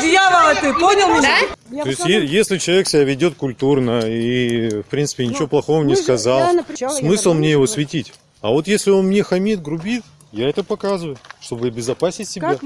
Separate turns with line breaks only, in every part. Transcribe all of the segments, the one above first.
Дьявола ты, понял меня?
То есть, е- если человек себя ведет культурно и, в принципе, ничего плохого не сказал, смысл мне его светить? А вот если он мне хамит, грубит, я это показываю, чтобы обезопасить себя.
Как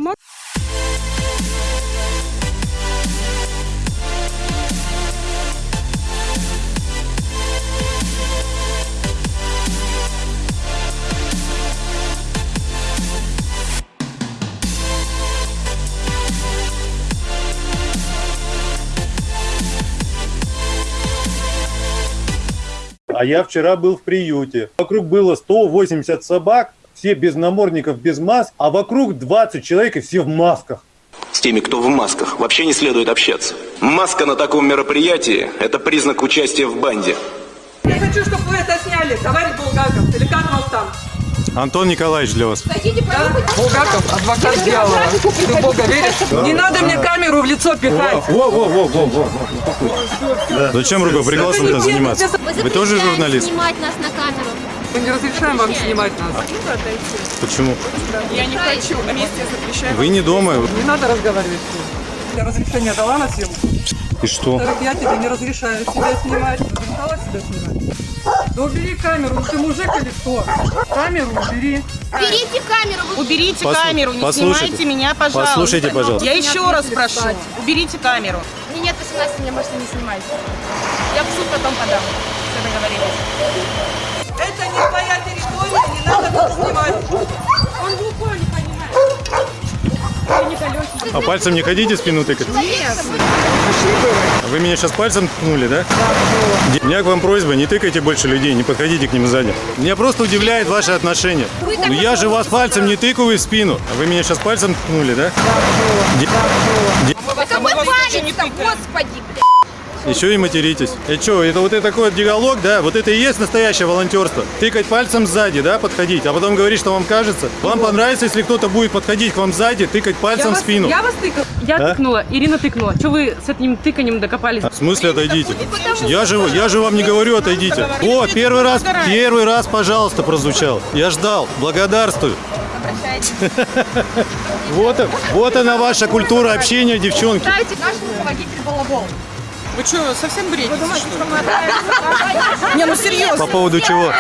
А я вчера был в приюте. Вокруг было 180 собак, все без намордников, без маск, а вокруг 20 человек и все в масках.
С теми, кто в масках, вообще не следует общаться. Маска на таком мероприятии – это признак участия в банде.
Я хочу, чтобы вы это сняли, товарищ Булгаков. Или как вас там?
Антон Николаевич для вас.
Булгаков, адвокат дьявола. Ты в Бога веришь? Не надо мне камеру в лицо пихать.
Во, во, во, во, во. Зачем рукоприкладством-то заниматься? Вы тоже журналист?
снимать нас на камеру.
Мы не разрешаем вам снимать нас.
Почему?
Я не хочу. Вместе запрещаем.
Вы не дома.
Не надо разговаривать с ним. Я разрешение дала на съемку.
И что?
Я тебе не разрешаю себя снимать. Разрешала себя снимать? Да убери камеру, ну ты мужик или кто? Камеру убери.
Берите камеру. вы-
Уберите
Послу-
камеру, не
послушайте.
снимайте меня, пожалуйста.
Послушайте, пожалуйста.
Я еще раз прошу, уберите камеру.
Мне нет 18, меня можете не снимать. Я в суд потом подам. Все договорились.
Это не твоя территория, не надо тут снимать.
А пальцем не ходите спину тыкать? Вы меня сейчас пальцем ткнули, да? У меня к вам просьба, не тыкайте больше людей, не подходите к ним сзади. Меня просто удивляет ваше отношение. Ну я же вас пальцем не тыкаю в спину. А вы меня сейчас пальцем ткнули, да?
Какой палец-то, господи, блядь.
Еще и материтесь. И что, это вот это такой вот диалог, да? Вот это и есть настоящее волонтерство. Тыкать пальцем сзади, да, подходить, а потом говорить, что вам кажется. Вам понравится, если кто-то будет подходить к вам сзади, тыкать пальцем в
вас-
спину.
Я вас тыкала.
Я
А?
тыкнула, Ирина тыкнула. Что вы с этим тыканием докопались?
В смысле отойдите? Я же, я же вам не говорю отойдите. Вот, первый раз, первый раз, пожалуйста, прозвучал. Я ждал, благодарствую. Вот, вот она ваша культура общения, девчонки.
Наш руководитель балабол.
Вы что, совсем бредите, что? Не, ну серьезно.
По поводу чего?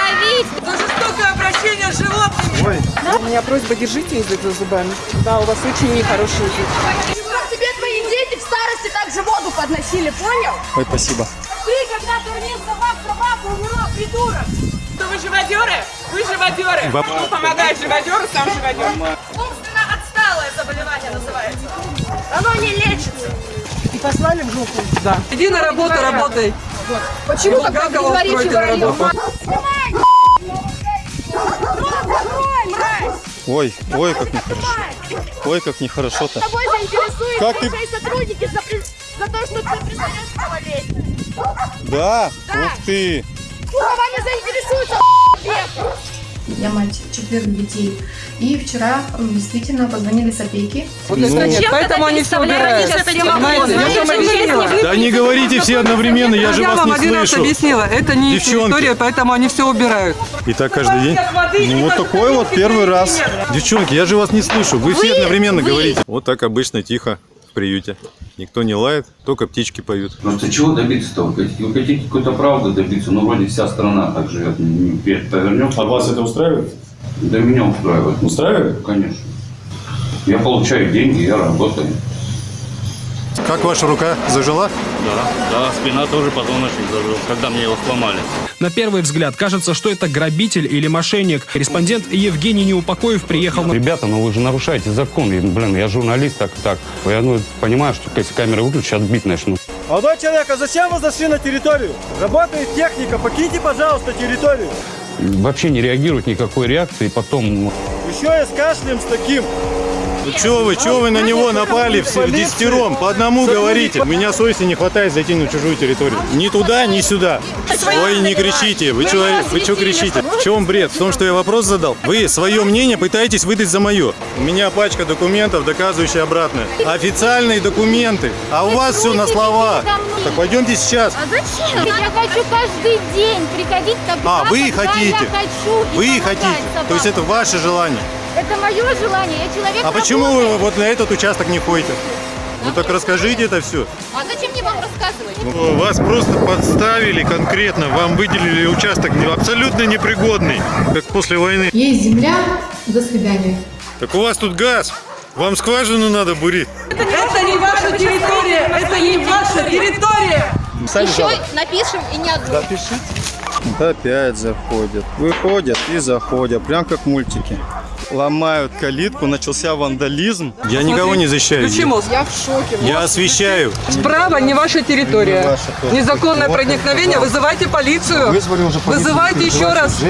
За жестокое обращение с животными.
У меня просьба, держите язык за зубами. Да, у вас очень нехороший язык.
Чтоб тебе твои дети в старости также воду подносили, понял?
Ой, спасибо.
Ты, когда кормил собак, собаку умерла, придурок.
Что вы живодеры? Вы живодеры.
Баб-
Кто помогает живодеру, сам живодер.
Умственно отсталое заболевание называется. Оно не лечится.
И послали в жопу. Да.
Иди на работу, работай.
Почему
тогда
тогда
не говорите, говорите,
Ой, ой, как нехорошо. Ой, как нехорошо-то.
тобой заинтересуются
Как ты-
твои сотрудники за, при- за то, что ты признаешь малолетних.
Да? Ух ты.
Вами заинтересуются.
Я мать четверых детей. И вчера действительно позвонили с опеки.
Вот нет, поэтому они все убирают. Я вам.
Да не говорите все одновременно, я же
Я
вас
вам
не
один раз
слышу.
объяснила, это не их
Девчонки.
территория, поэтому они все убирают.
И так каждый день? Ну вот такой вот первый раз. Девчонки, я же вас не слышу. Вы все одновременно говорите. Вот так обычно тихо в приюте. Никто не лает, только птички поют.
Просто чего добиться-то? Вы хотите, какой-то правды добиться? Ну, вроде вся страна так живет. Не Повернем.
А вас это устраивает?
Да меня устраивает.
Устраивает?
Конечно. Я получаю деньги, я работаю.
Как ваша рука зажила?
Да, да, спина тоже позвоночник зажил, когда мне его сломали.
На первый взгляд кажется, что это грабитель или мошенник. Корреспондент Евгений Неупокоев приехал на...
Ребята, ну вы же нарушаете закон. И, блин, я журналист, так так. Я ну, понимаю, что если камеры выключу, отбить начну.
Молодой человек, а зачем вы зашли на территорию? Работает техника, покиньте, пожалуйста, территорию.
Вообще не реагирует никакой реакции. Потом
Еще я с кашлем с таким.
Ну чё вы, чё вы на него напали все в десятером? По одному говорите. У меня совести не хватает зайти на чужую территорию. Ни туда, ни сюда. Ой, не кричите. Вы чё, вы чё кричите? В чем бред? В том, что я вопрос задал? Вы свое мнение пытаетесь выдать за мое. У меня пачка документов, доказывающая обратное. Официальные документы. А у вас все на словах. Так пойдемте сейчас.
А зачем? Я хочу каждый день приходить тогда,
А, вы
когда
хотите? Вы хотите. То есть это ваше желание.
Это мое желание, я человек
А почему вы вот на этот участок не ходите? Ну так расскажите это все.
А зачем мне вам рассказывать?
Ну, Вас просто подставили конкретно, вам выделили участок не- абсолютно непригодный, как после войны.
Есть земля, до свидания.
Так у вас тут газ, вам скважину надо бурить.
Это не ваша территория, это не ваша территория.
Еще напишем и не одну.
Опять заходят. Выходят и заходят. Прям как мультики. Ломают калитку, начался вандализм.
Я никого не защищаю.
Включи мозг. Я в шоке.
Я освещаю.
Справа не ваша территория.
Не ваша тоже.
Незаконное
Вот
проникновение.
это
Вызывайте полицию.
Вызвали уже полицию,
Вызывайте еще раз.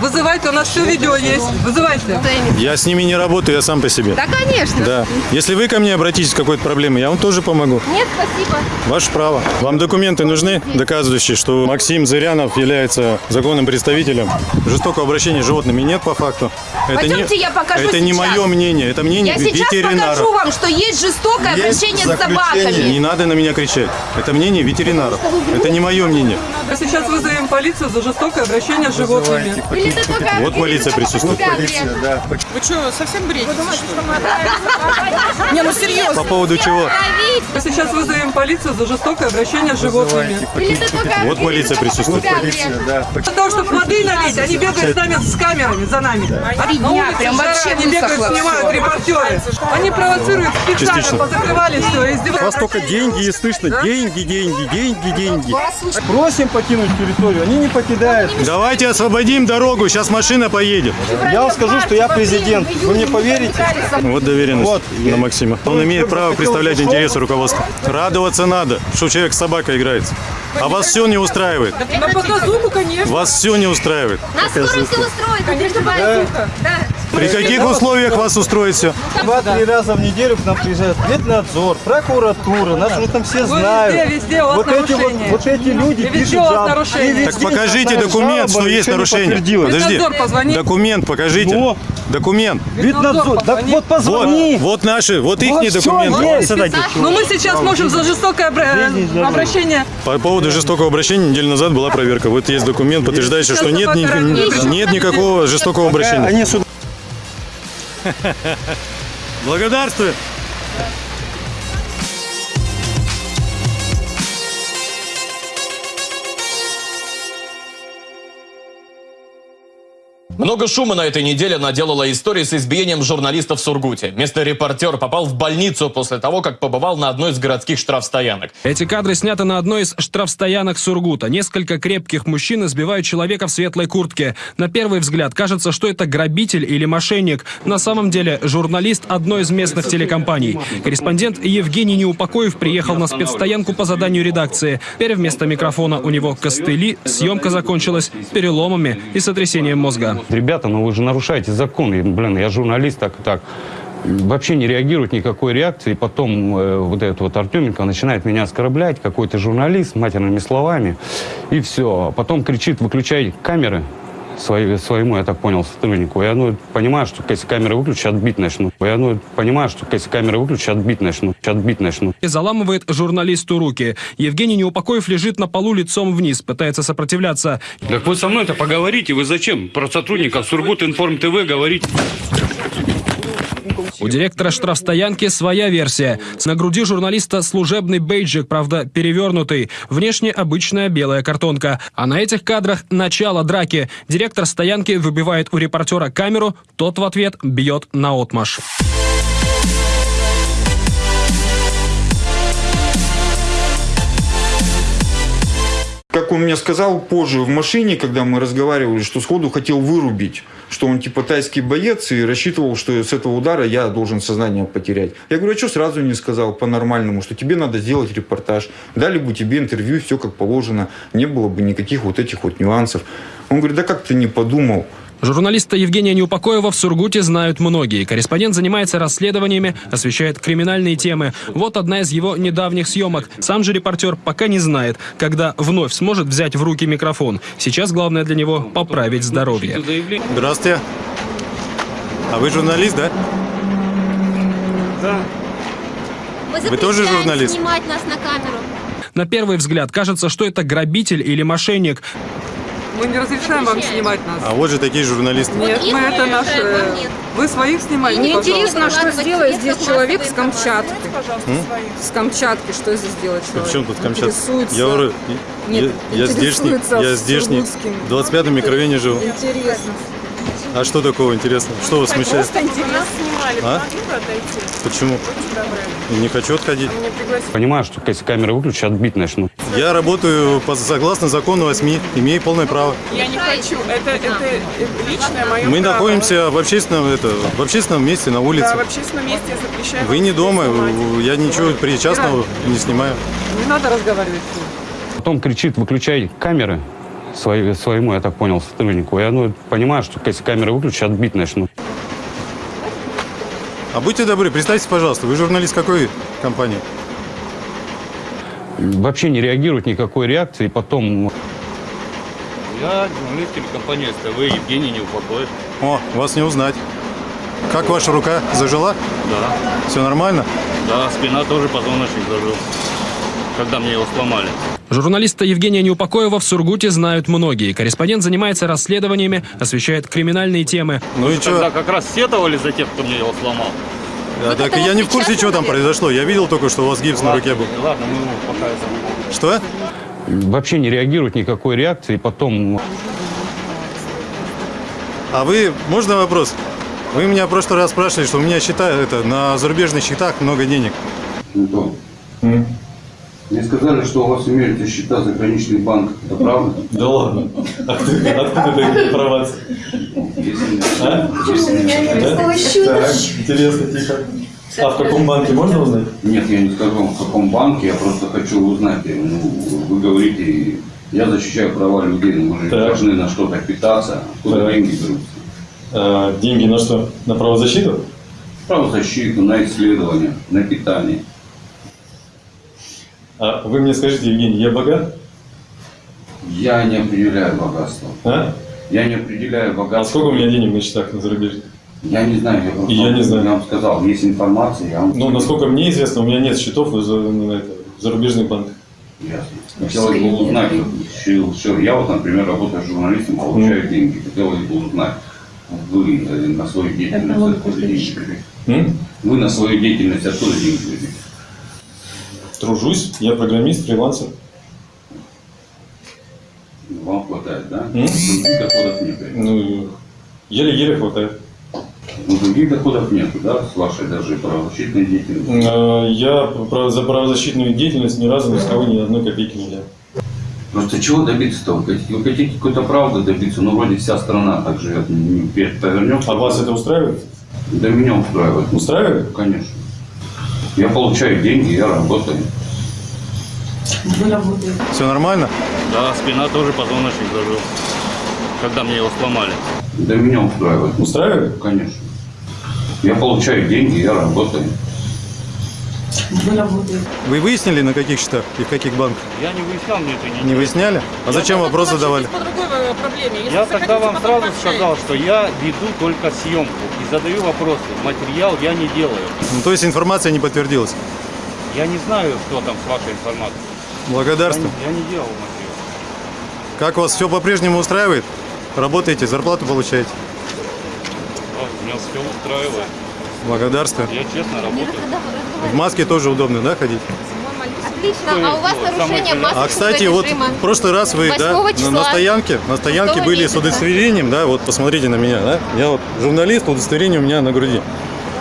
Вызывайте, у нас все видео есть. Вызывайте.
Я с ними не работаю, я сам по себе.
Да, конечно.
Да. Если вы ко мне обратитесь с какой-то проблемой, я вам тоже помогу.
Нет, спасибо.
Ваше право. Вам документы нужны, доказывающие, что Максим Зырянов является законным представителем. Жестокого обращения с животными нет по факту.
Пойдемте, я покажу
Это не
сейчас.
мое мнение, это мнение
Я сейчас
ветеринара.
покажу вам, что есть жестокое
Есть
обращение с собаками.
Не надо на меня кричать. Это мнение ветеринаров. Это не мое мнение.
Мы сейчас вызовем полицию за жестокое обращение с животными.
Или ты только
Вот полиция присутствует.
да.
Вы что, совсем бредите? Не, ну серьезно.
По поводу чего?
Мы сейчас вызовем полицию за жестокое обращение с животными.
Или ты только
Вот полиция присутствует.
да.
Для того, чтобы воды налить, они бегают с нами с камерами, за нами.
Три дня, прям вообще
Они бегают, снимают репортеры. Они провоцируют специально,
Частично.
позакрывали все,
У вас
издеваются.
только деньги и слышно. Деньги, деньги, деньги, деньги.
Просим покинуть территорию, они не покидают.
Давайте освободим дорогу, сейчас машина поедет.
Я вам скажу, что я президент. Вы мне поверите?
Вот доверенность
Вот.
на Максима. Он имеет право представлять интересы руководства. Радоваться надо, что человек с собакой играется. А вас все не устраивает.
На показуху, конечно.
Вас все не устраивает.
Нас скоро все устроит, не переживайте. Да.
При каких условиях вас устроит все?
Два-три раза в неделю к нам приезжает ветнадзор, прокуратура, нас уже там все знают.
везде, везде у вас
вот эти вот, вот эти люди
везде
пишут
у вас нарушения.
Так покажите документ, что есть нарушение. Подожди. Документ покажите. Документ.
Да
позвони.
вот позвони.
Вот, вот наши, вот их документы.
Ну мы сейчас можем за жестокое обра- обращение.
По поводу жестокого обращения неделю назад была проверка. Вот есть документ, подтверждающий, что нет, нет никакого жестокого обращения. Благодарствую.
Много шума на этой неделе наделала история с избиением журналиста в Сургуте. Местный репортер попал в больницу после того, как побывал на одной из городских штрафстоянок.
Эти кадры сняты на одной из штрафстоянок Сургута. Несколько крепких мужчин избивают человека в светлой куртке. На первый взгляд кажется, что это грабитель или мошенник. На самом деле журналист одной из местных телекомпаний. Корреспондент Евгений Неупокоев приехал на спецстоянку по заданию редакции. Теперь вместо микрофона у него костыли. Съемка закончилась переломами и сотрясением мозга.
Ребята, ну вы же нарушаете закон. И, блин, я журналист, так и так. Вообще не реагирует никакой реакции. Потом э, вот этот вот Артеменко начинает меня оскорблять, какой-то журналист, матерными словами. И все. Потом кричит, выключай камеры свои- своему, я так понял, сотруднику. Я ну, понимаю, что если камеры выключу, отбить начну. Я ну, понимаю, что если камеры выключу, отбить начну. Отбить начну.
и заламывает журналисту руки. Евгений Неупокоев лежит на полу лицом вниз, пытается сопротивляться.
Так вы со мной-то поговорите. Вы зачем про сотрудников Сургут Информ ТВ говорите?
У директора штрафстоянки своя версия. На груди журналиста служебный бейджик, правда, перевернутый. Внешне обычная белая картонка. А на этих кадрах начало драки. Директор стоянки выбивает у репортера камеру, тот в ответ бьет на отмаш.
Как он мне сказал позже в машине, когда мы разговаривали, что сходу хотел вырубить, что он типа тайский боец и рассчитывал, что с этого удара я должен сознание потерять. Я говорю, а что сразу не сказал по-нормальному, что тебе надо сделать репортаж, дали бы тебе интервью, все как положено, не было бы никаких вот этих вот нюансов. Он говорит, да как ты не подумал?
Журналиста Евгения Неупокоева в Сургуте знают многие. Корреспондент занимается расследованиями, освещает криминальные темы. Вот одна из его недавних съемок. Сам же репортер пока не знает, когда вновь сможет взять в руки микрофон. Сейчас главное для него поправить здоровье.
Здравствуйте. А вы журналист, да?
Да.
Вы тоже журналист?
снимать нас на камеру.
На первый взгляд кажется, что это грабитель или мошенник.
Мы не разрешаем вам снимать нас.
А вот же такие журналисты.
Нет, мы это наши... Вы своих снимаете,
Мне интересно, что сделает здесь человек с Камчатки. С Камчатки, что здесь делает человек?
в чем тут Камчатка? Я говорю,
Нет,
я, здешний, я здешний, в 25-м микрорайоне живу.
Интересно.
А что такого интересного? Что вас смущает?
Просто интересно.
А? Почему? Не хочу отходить.
Понимаю, что если камеры выключат, отбить начнут.
Я работаю по, согласно закону о СМИ, имею полное право.
Я не хочу. Это, это личное мое
Мы
право.
находимся в общественном, это, в общественном месте на улице.
Да, в общественном месте я запрещаю.
Вы не дома,
снимать.
я ничего причастного не снимаю.
Не надо разговаривать с ним.
Потом кричит, выключай камеры свои- своему, я так понял, сотруднику. Я ну, понимаю, что если камеры выключат, отбить начнут.
А будьте добры, представьтесь, пожалуйста, вы журналист какой компании?
Вообще не реагирует никакой реакции. Потом
Я журналист телекомпании СТВ Евгений Неупокоев.
О, вас не узнать. Как ваша рука? Зажила?
Да.
Все нормально?
Да, спина тоже позвоночник зажил, когда мне его сломали.
Журналиста Евгения Неупокоева в Сургуте знают многие. Корреспондент занимается расследованиями, освещает криминальные темы.
Ну и
Тогда как раз сетовали за тех, кто мне его сломал.
А, так я не в курсе, что там произошло. Я видел только, что у вас гипс на руке был.
Ладно, мы ему пока
Что?
вообще не реагирует никакой реакции. Потом
А вы, можно вопрос? Вы меня в прошлый раз спрашивали, что у меня счета, это, на зарубежных счетах много денег.
Антон, мне сказали, что у вас имеются счета заграничных банков. Это правда?
Да ладно. Откуда, откуда такие информация? А? Да? Так, интересно, тихо. А в каком банке можно узнать?
Нет, я не скажу вам, в каком банке, я просто хочу узнать. Ну, вы говорите, я защищаю права людей, но мы же
Так.
должны на что-то питаться. Откуда
Так.
деньги берутся?
А, деньги на что? На правозащиту?
Правозащиту, на исследования, на питание.
А вы мне скажите, Евгений, я богат?
Я не определяю богатство.
А?
Я не определяю богатство.
А сколько у меня денег на счетах на зарубежье?
Я не знаю, я просто
И я не знаю.
я вам сказал, есть информация, я вам
Ну, насколько мне известно, у меня нет счетов в, за- на это, в зарубежных банках.
Ясно. Хотелось бы узнать, что- что- я вот, например, работаю журналистом, получаю деньги. Хотелось бы узнать, вы э, на свою деятельность откуда деньги? Вы на свою деятельность откуда деньги?
Тружусь, я программист, фрилансер.
Вам хватает, да?
М?
Других доходов нет.
Ну, еле-еле хватает.
Ну, других доходов нет, да, с вашей даже правозащитной деятельностью.
А, Я за правозащитную деятельность ни разу ни с кого ни одной копейки не взял.
Просто чего добиться-то? Вы хотите, какой-то правды добиться, ну, вроде вся страна так живет. Не Повернем.
А вас это устраивает?
Да меня устраивает.
Устраивает?
Конечно. Я получаю деньги, я работаю.
Все нормально?
Да, спина тоже позвоночник зажил, когда мне его сломали.
Да меня устраивает.
Устраивает?
Конечно. Я получаю деньги, я работаю.
Вы выяснили, на каких счетах и в каких банках?
Я не выяснял, мне это не
Не выясняли? А зачем вопрос задавали?
По другой э, проблеме. Если
Я
захотите,
тогда вам сразу
пообщаетесь.
сказал, что я веду только съемку и задаю вопросы. Материал я не делаю.
Ну, то есть информация не подтвердилась.
Я не знаю, что там с вашей информацией.
Благодарствую.
Я не, я не делал материал.
Как вас все по-прежнему устраивает? Работаете, зарплату получаете?
Да, меня все устраивает.
Благодарствую.
Я честно работаю.
В маске тоже удобно, да, ходить?
Отлично. А у вас нарушение масочного
А, кстати, вот в прошлый раз вы, да,
8
на,
числа.
на стоянке, на стоянке были с
месяца.
удостоверением, да, вот посмотрите на меня, да, я вот журналист, удостоверение у меня на груди.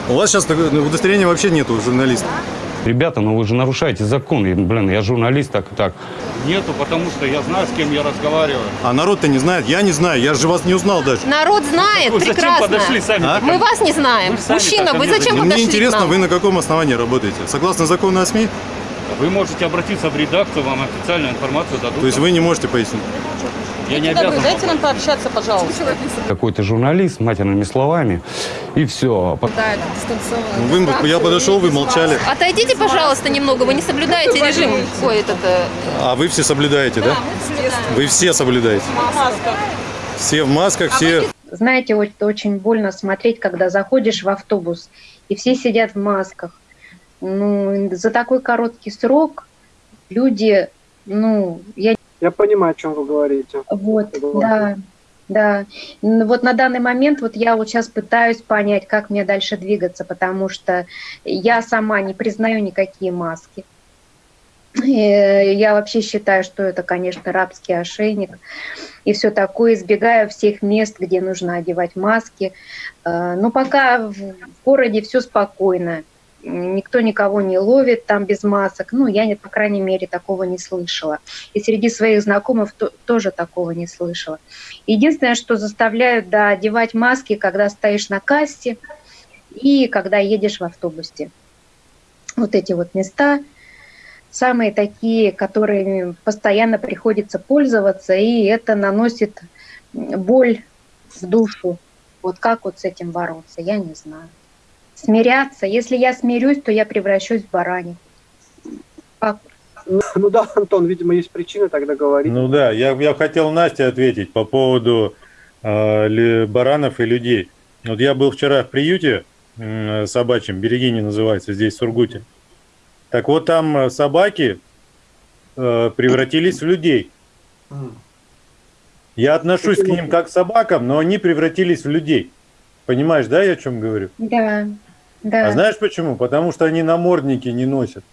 У вас сейчас удостоверения вообще нету журналиста.
Ребята, ну вы же нарушаете закон. И, блин, я журналист, так и так.
Нету, потому что я знаю, с кем я разговариваю.
А народ-то не знает, я не знаю, я же вас не узнал даже.
Народ знает
Вы зачем
прекрасно.
подошли сами?
А?
Мы вас не знаем.
Вы
Мужчина, вы зачем подошли
мне интересно, вы на каком основании работаете? Согласно закону о СМИ?
Вы можете обратиться в редакцию, вам официальную информацию дадут.
То есть вы не можете пояснить?
Я не обязан.
дайте нам пообщаться, пожалуйста.
Какой-то журналист, матерными словами. И все.
Да, это дистанционно.
Вы, я подошел, вы молчали.
Отойдите, пожалуйста, немного. Вы не соблюдаете режим. Ой, этот... э,
А вы все соблюдаете, да? Вы все соблюдаете. Все в масках, все...
Знаете, очень больно смотреть, когда заходишь в автобус, и все сидят в масках. Ну, за такой короткий срок люди, ну, я
Я понимаю, о чем вы говорите.
Вот, да, да. Вот на данный момент вот я вот сейчас пытаюсь понять, как мне дальше двигаться, потому что я сама не признаю никакие маски. Э, Я вообще считаю, что это, конечно, рабский ошейник и все такое. Избегаю всех мест, где нужно одевать маски. Э, Но пока в в городе все спокойно. Никто никого не ловит там без масок. Ну, я, по крайней мере, такого не слышала. И среди своих знакомых то- тоже такого не слышала. Единственное, что заставляют да, одевать маски, когда стоишь на кассе и когда едешь в автобусе. Вот эти вот места самые такие, которыми постоянно приходится пользоваться, и это наносит боль в душу. Вот как вот с этим бороться, я не знаю. Смиряться. Если я смирюсь, то я превращусь в баранью. Как?
Ну, ну да, Антон, видимо, есть причина тогда говорить.
Ну да, я, я хотел Насте ответить по поводу э, баранов и людей. Вот я был вчера в приюте м, собачьем, Берегини называется, здесь в Сургуте. Так вот там э, собаки э, превратились в людей. Я отношусь к ним как к собакам, но они превратились в людей. Понимаешь, да, я о чем говорю?
Да, да.
А знаешь почему? Потому что они намордники не носят.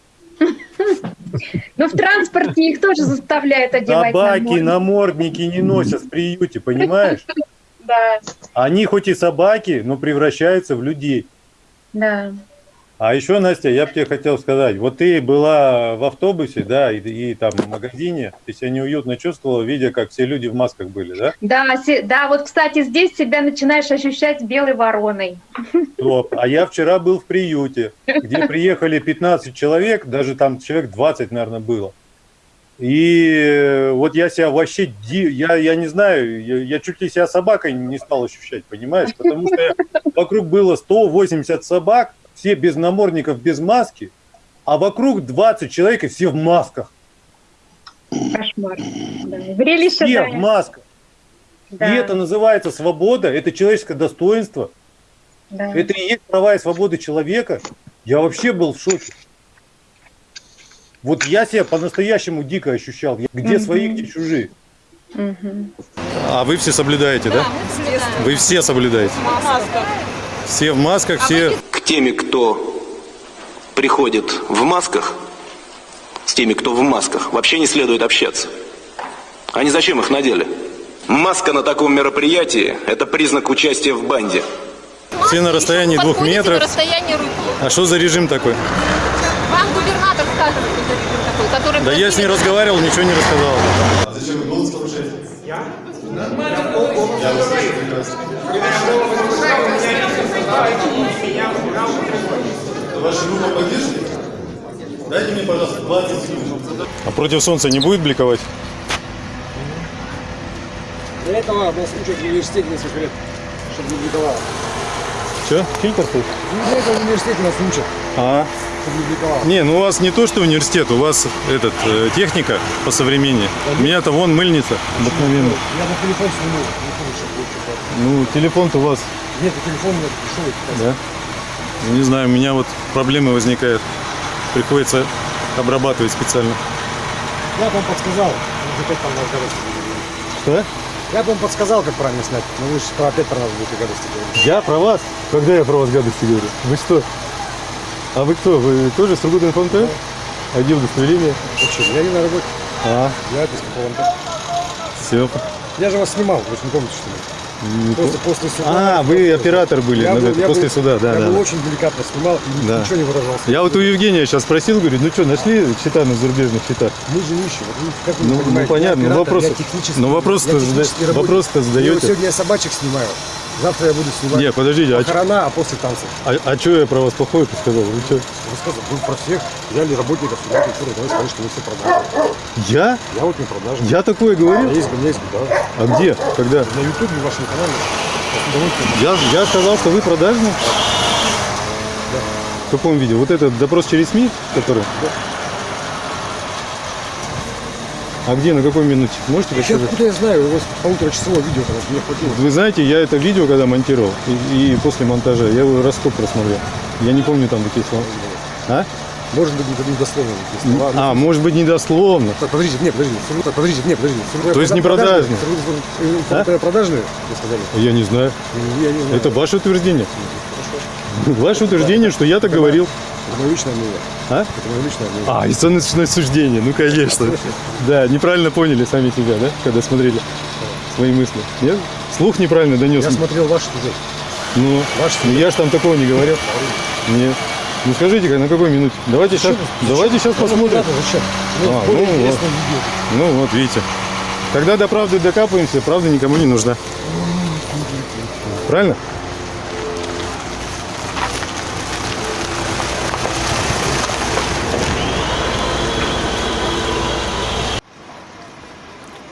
Ну, в транспорте их тоже заставляют одевать
Собаки
намордники.
не носят в приюте, понимаешь?
Да,
Они хоть и собаки, но превращаются в людей.
да.
А еще, Настя, я бы тебе хотел сказать, вот ты была в автобусе, да, и, и там в магазине, ты себя неуютно чувствовала, видя, как все люди в масках были, да?
Да, се- да, вот, кстати, здесь себя начинаешь ощущать белой вороной.
Топ. А я вчера был в приюте, где приехали 15 человек, даже там человек 20, наверное, было. И э, вот я себя вообще, я, я не знаю, я, я чуть ли себя собакой не стал ощущать, понимаешь? Потому что я- вокруг было 180 собак, все без намордников, без маски, а вокруг 20 человек и все в масках.
Кошмар. Да. Зрелище,
Все
да.
в масках.
Да.
И это называется свобода, это человеческое достоинство,
Да.
это и есть права и свободы человека. Я вообще был в шоке. Вот я себя по-настоящему дико ощущал. Где
Мгм.
свои, где чужие.
Мгм.
А вы все соблюдаете, да? Вы все соблюдаете. Все в масках, все...
К теме, кто приходит в масках, с теми, кто в масках, вообще не следует общаться. Они зачем их надели? Маска на таком мероприятии – это признак участия в банде.
Все на расстоянии двух метров.
на расстояние руки.
А что за режим такой?
Вам губернатор скажет, что за режим такой, который...
Да я с ней разговаривал, ничего не рассказал.
Зачем вы голос повышаете? Я? Ваша группа поддержки? Дайте мне, пожалуйста, 20 секунд.
А против солнца не будет бликовать?
Для этого нас учат в университете несколько лет, чтобы не бликовало.
Что? Фильтр тут?
Ну, Для этого в университете нас учат,
А.
чтобы не бликовало.
Не, ну у вас не то, что университет, у вас этот э, техника по современнее. У меня-то вон мыльница обыкновенная.
Я на телефон сниму.
Ну, телефон-то у вас,
Нет, телефон меня пришел.
да? Ну, Не знаю, у меня вот проблемы возникают. Приходится обрабатывать специально.
Я бы вам подсказал, может, опять там
Что?
Я бы вам подсказал, как правильно снять, но вы же про- опять про нас будете гадости говорить.
Я про вас? Когда я про вас гадости говорю? Вы что? А вы кто? Вы тоже с Сургутинформ-ТВ? А где удостоверение?
Вообще, я не на работе.
А,
Я это из
все.
Я же вас снимал, вы же не помните, что ли? После, после суда.
А, вы оператор были
Я
на
был- я
после
был-
суда, да,
я
да.
был
да.
очень деликатно снимал и
Да.
ничего не выражался.
Я вот у Евгения сейчас спросил, говорю, ну что, нашли счета на зарубежных счетах?
Мы же нищие. Вот как вы
Ну,
не
ну, понятно, ну,
оператор,
вопросы-
я технический,
ну, вопросы-то
я
зада-
технический работник.
вопросы-то
И вот
задаете.
сегодня я собачек снимаю. Завтра я буду снимать
Не, подождите, а
похорона, а после танцев.
А, что я про вас плохое сказал? Вы что?
Рассказывай, вы про всех взяли работников сюда культуры, давай скажи, что вы все продажи.
Я?
Я вот не продажи.
Я такое говорил?
меня есть, меня есть беда.
А где? Когда?
На ютубе, в вашем канале.
Я, я сказал, что вы продажный? В каком видео? Вот этот допрос через СМИ, который? А где, на какой минуте? Можете
Я
рассказать?
откуда я знаю, у вас полуторачасовое видео, мне хватило.
Вы знаете, я это видео, когда монтировал, и, и после монтажа, я его раз сколько просмотрел. Я не помню там такие слова. А?
Может быть, не недословно. слова.
А, может быть, недословно.
Так, подождите, нет, подождите. Так, Подождите, нет, подождите.
То есть не
продажные?
А?
Продажные, вы сказали?
Я не знаю.
Я не знаю.
Это ваше утверждение. Ваше утверждение, что я так говорил.
Личное мнение.
А?
Личное мнение.
А, оценочное суждение, ну конечно. Да, неправильно поняли сами себя, да, когда смотрели свои мысли. Нет? Слух неправильно донес.
Я смотрел ваш сюжет.
Ну, ну я же там такого не говорил. Нет. Ну скажите, на какой минуте? Давайте сейчас, давайте сейчас посмотрим.
Зачем? Ну,
А,
более
ну, вот. Ну вот, видите. Когда до правды докапываемся, правда никому не нужна. Правильно?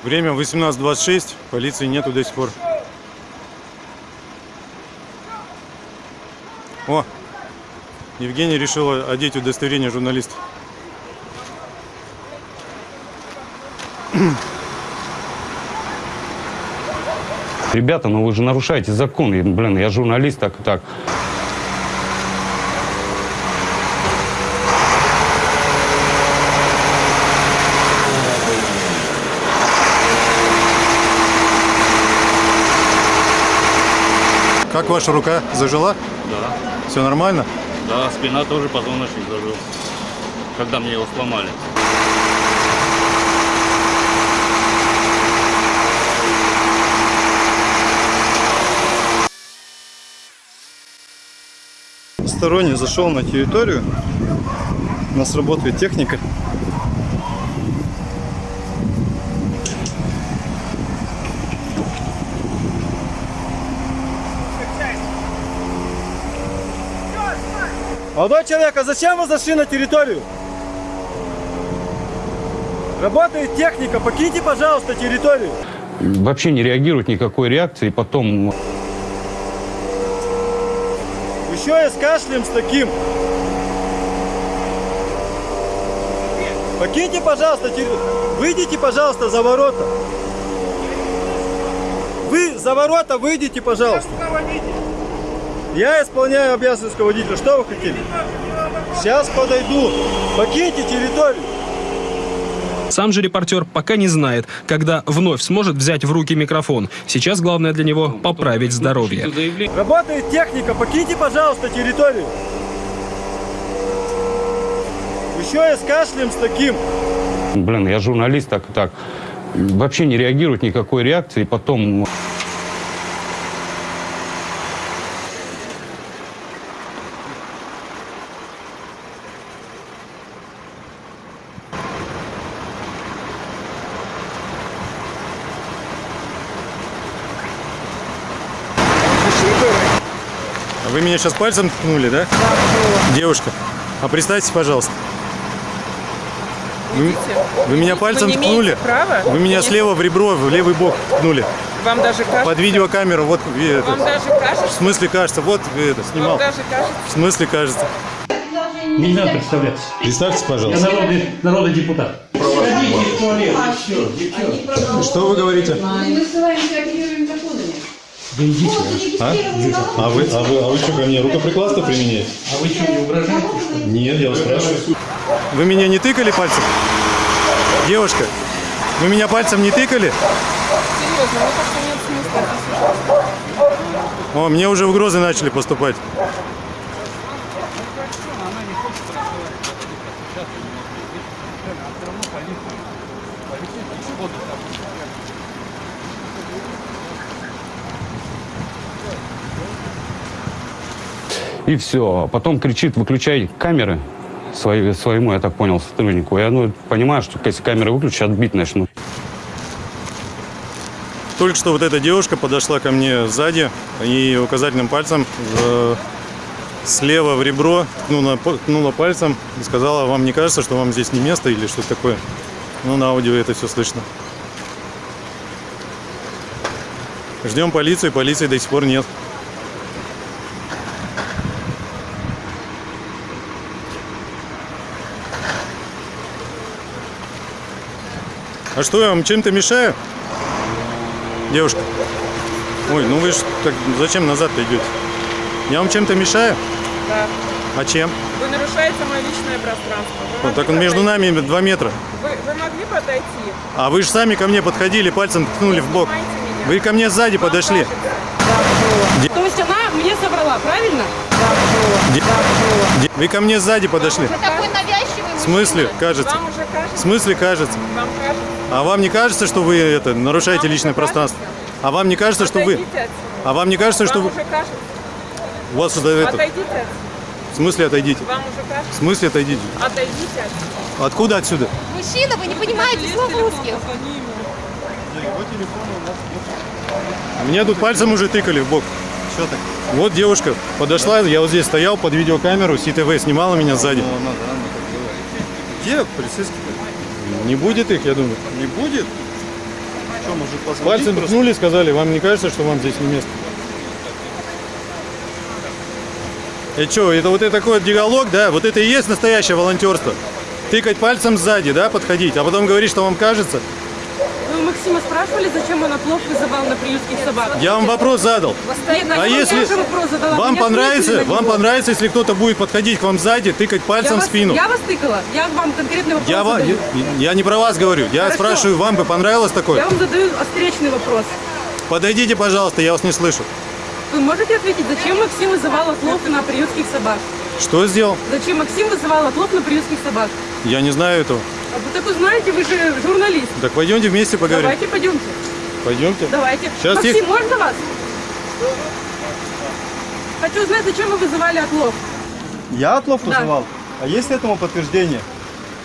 Время 18.26, полиции нету до сих пор. О, Евгений решила одеть удостоверение журналиста.
Ребята, ну вы же нарушаете закон. Блин, я журналист, так так.
Как ваша рука? Зажила?
Да.
Все нормально?
Да, спина тоже позвоночник зажил. Когда мне его сломали.
Посторонний зашел на территорию. У нас работает техника.
Молодой человек, а зачем вы зашли на территорию? Работает техника, покиньте, пожалуйста, территорию.
Вообще не реагирует никакой реакции. Потом
Еще и с кашлем с таким. Покиньте, пожалуйста, терри- выйдите, пожалуйста, за ворота. Вы за ворота выйдите, пожалуйста. Я исполняю обязанность водителя. Что вы хотели? Сейчас подойду. Покиньте территорию.
Сам же репортер пока не знает, когда вновь сможет взять в руки микрофон. Сейчас главное для него поправить здоровье.
Работает техника, покиньте, пожалуйста, территорию. Еще и с кашлем с таким.
блин, я журналист, так так. Вообще не реагирует никакой реакции. Потом
меня сейчас пальцем ткнули, да? Девушка, а представьтесь, пожалуйста. Вы, вы меня пальцем
не
ткнули?
права.
Вы меня
Не-
слева в ребро, в левый бок ткнули.
Вам даже кажется...
Под видеокамеру, вот вы это.
Вам даже
В
кажется...
смысле кажется, вот вы это снимал.
Вам даже кажется...
В смысле кажется.
Не надо представляться.
Представьтесь,
Я
пожалуйста.
народный, народный депутат.
Что вы говорите?
Мы с вами.
Да идите.
А? А вы, а вы, а вы что, ко мне рукоприкладство применяете?
А вы что, не угрожаете?
Нет, я вас спрашиваю. Вы меня не тыкали пальцем? Девушка, вы меня пальцем не тыкали?
Серьезно, мне кажется, нет смысла.
О, мне уже угрозы начали поступать.
И все. Потом кричит, выключай камеры свои, своему, я так понял, сотруднику. Я ну, понимаю, что если камеры выключат, отбить начнут.
Только что вот эта девушка подошла ко мне сзади и указательным пальцем э, слева в ребро ткнула, ткнула пальцем и сказала, вам не кажется, что вам здесь не место или что-то такое? Ну, на аудио это все слышно. Ждем полицию, полиции до сих пор нет. А что, я вам чем-то мешаю? Девушка. Ой, ну вы ж так зачем назад-то идете? Я вам чем-то мешаю?
Да.
А чем?
Вы нарушаете
мое личное пространство. Вы
Вот так он между нами два метра.
Вы, вы могли подойти?
А вы же сами ко мне подходили, пальцем ткнули в бок. Вы ко мне сзади подошли. Де-
То есть она мне собрала, правильно?
де- де- Вы ко мне сзади подошли.
Такой навязчивый
В смысле, кажется?
Вам уже кажется?
В смысле, кажется?
Вам кажется?
А вам не кажется, что вы это нарушаете личное пространство? А вам не кажется, что вы... А вам не кажется, что вы... У вас сюда это... В смысле отойдите?
Вам уже
В
кажется?
смысле отойдите?
Отойдите отсюда.
Откуда отсюда?
Мужчина, вы не понимаете слов русских.
Мне тут пальцем уже тыкали в бок.
Что так?
Вот девушка подошла, я вот здесь стоял под видеокамеру, СИТВ снимала меня сзади.
Где полицейский?
Не будет их, я думаю.
Не будет? Что, может
Пальцем
просто?
ткнули, сказали, вам не кажется, что вам здесь не место? И что, это вот это такой диалог, да? Вот это и есть настоящее волонтерство. Тыкать пальцем сзади, да, подходить, а потом говорить, что вам кажется.
Максима спрашивали, зачем он отлов вызывал на приютских собак?
Я вам вопрос задал.
Нет,
А если вам понравится, вам понравится, если кто-то будет подходить к вам сзади, тыкать пальцем
я
в
вас,
спину.
Я вас тыкала. Я вам конкретный вопрос
Я,
задаю.
я, я не про вас говорю, я
Хорошо.
спрашиваю, вам бы понравилось такое?
Я вам задаю встречный вопрос.
Подойдите, пожалуйста, я вас не слышу.
Вы можете ответить, зачем Максим вызывал отлов на приютских собак?
Что сделал?
Зачем Максим вызывал отлов на приютских собак?
Я не знаю этого.
А вы так узнаете, вы же журналист.
Так пойдемте вместе поговорим.
Давайте пойдемте.
Пойдемте.
Давайте.
Сейчас
Максим,
их-
можно вас? Хочу узнать, зачем вы вызывали отлов?
Я отлов
Да.
вызывал? А есть этому подтверждение?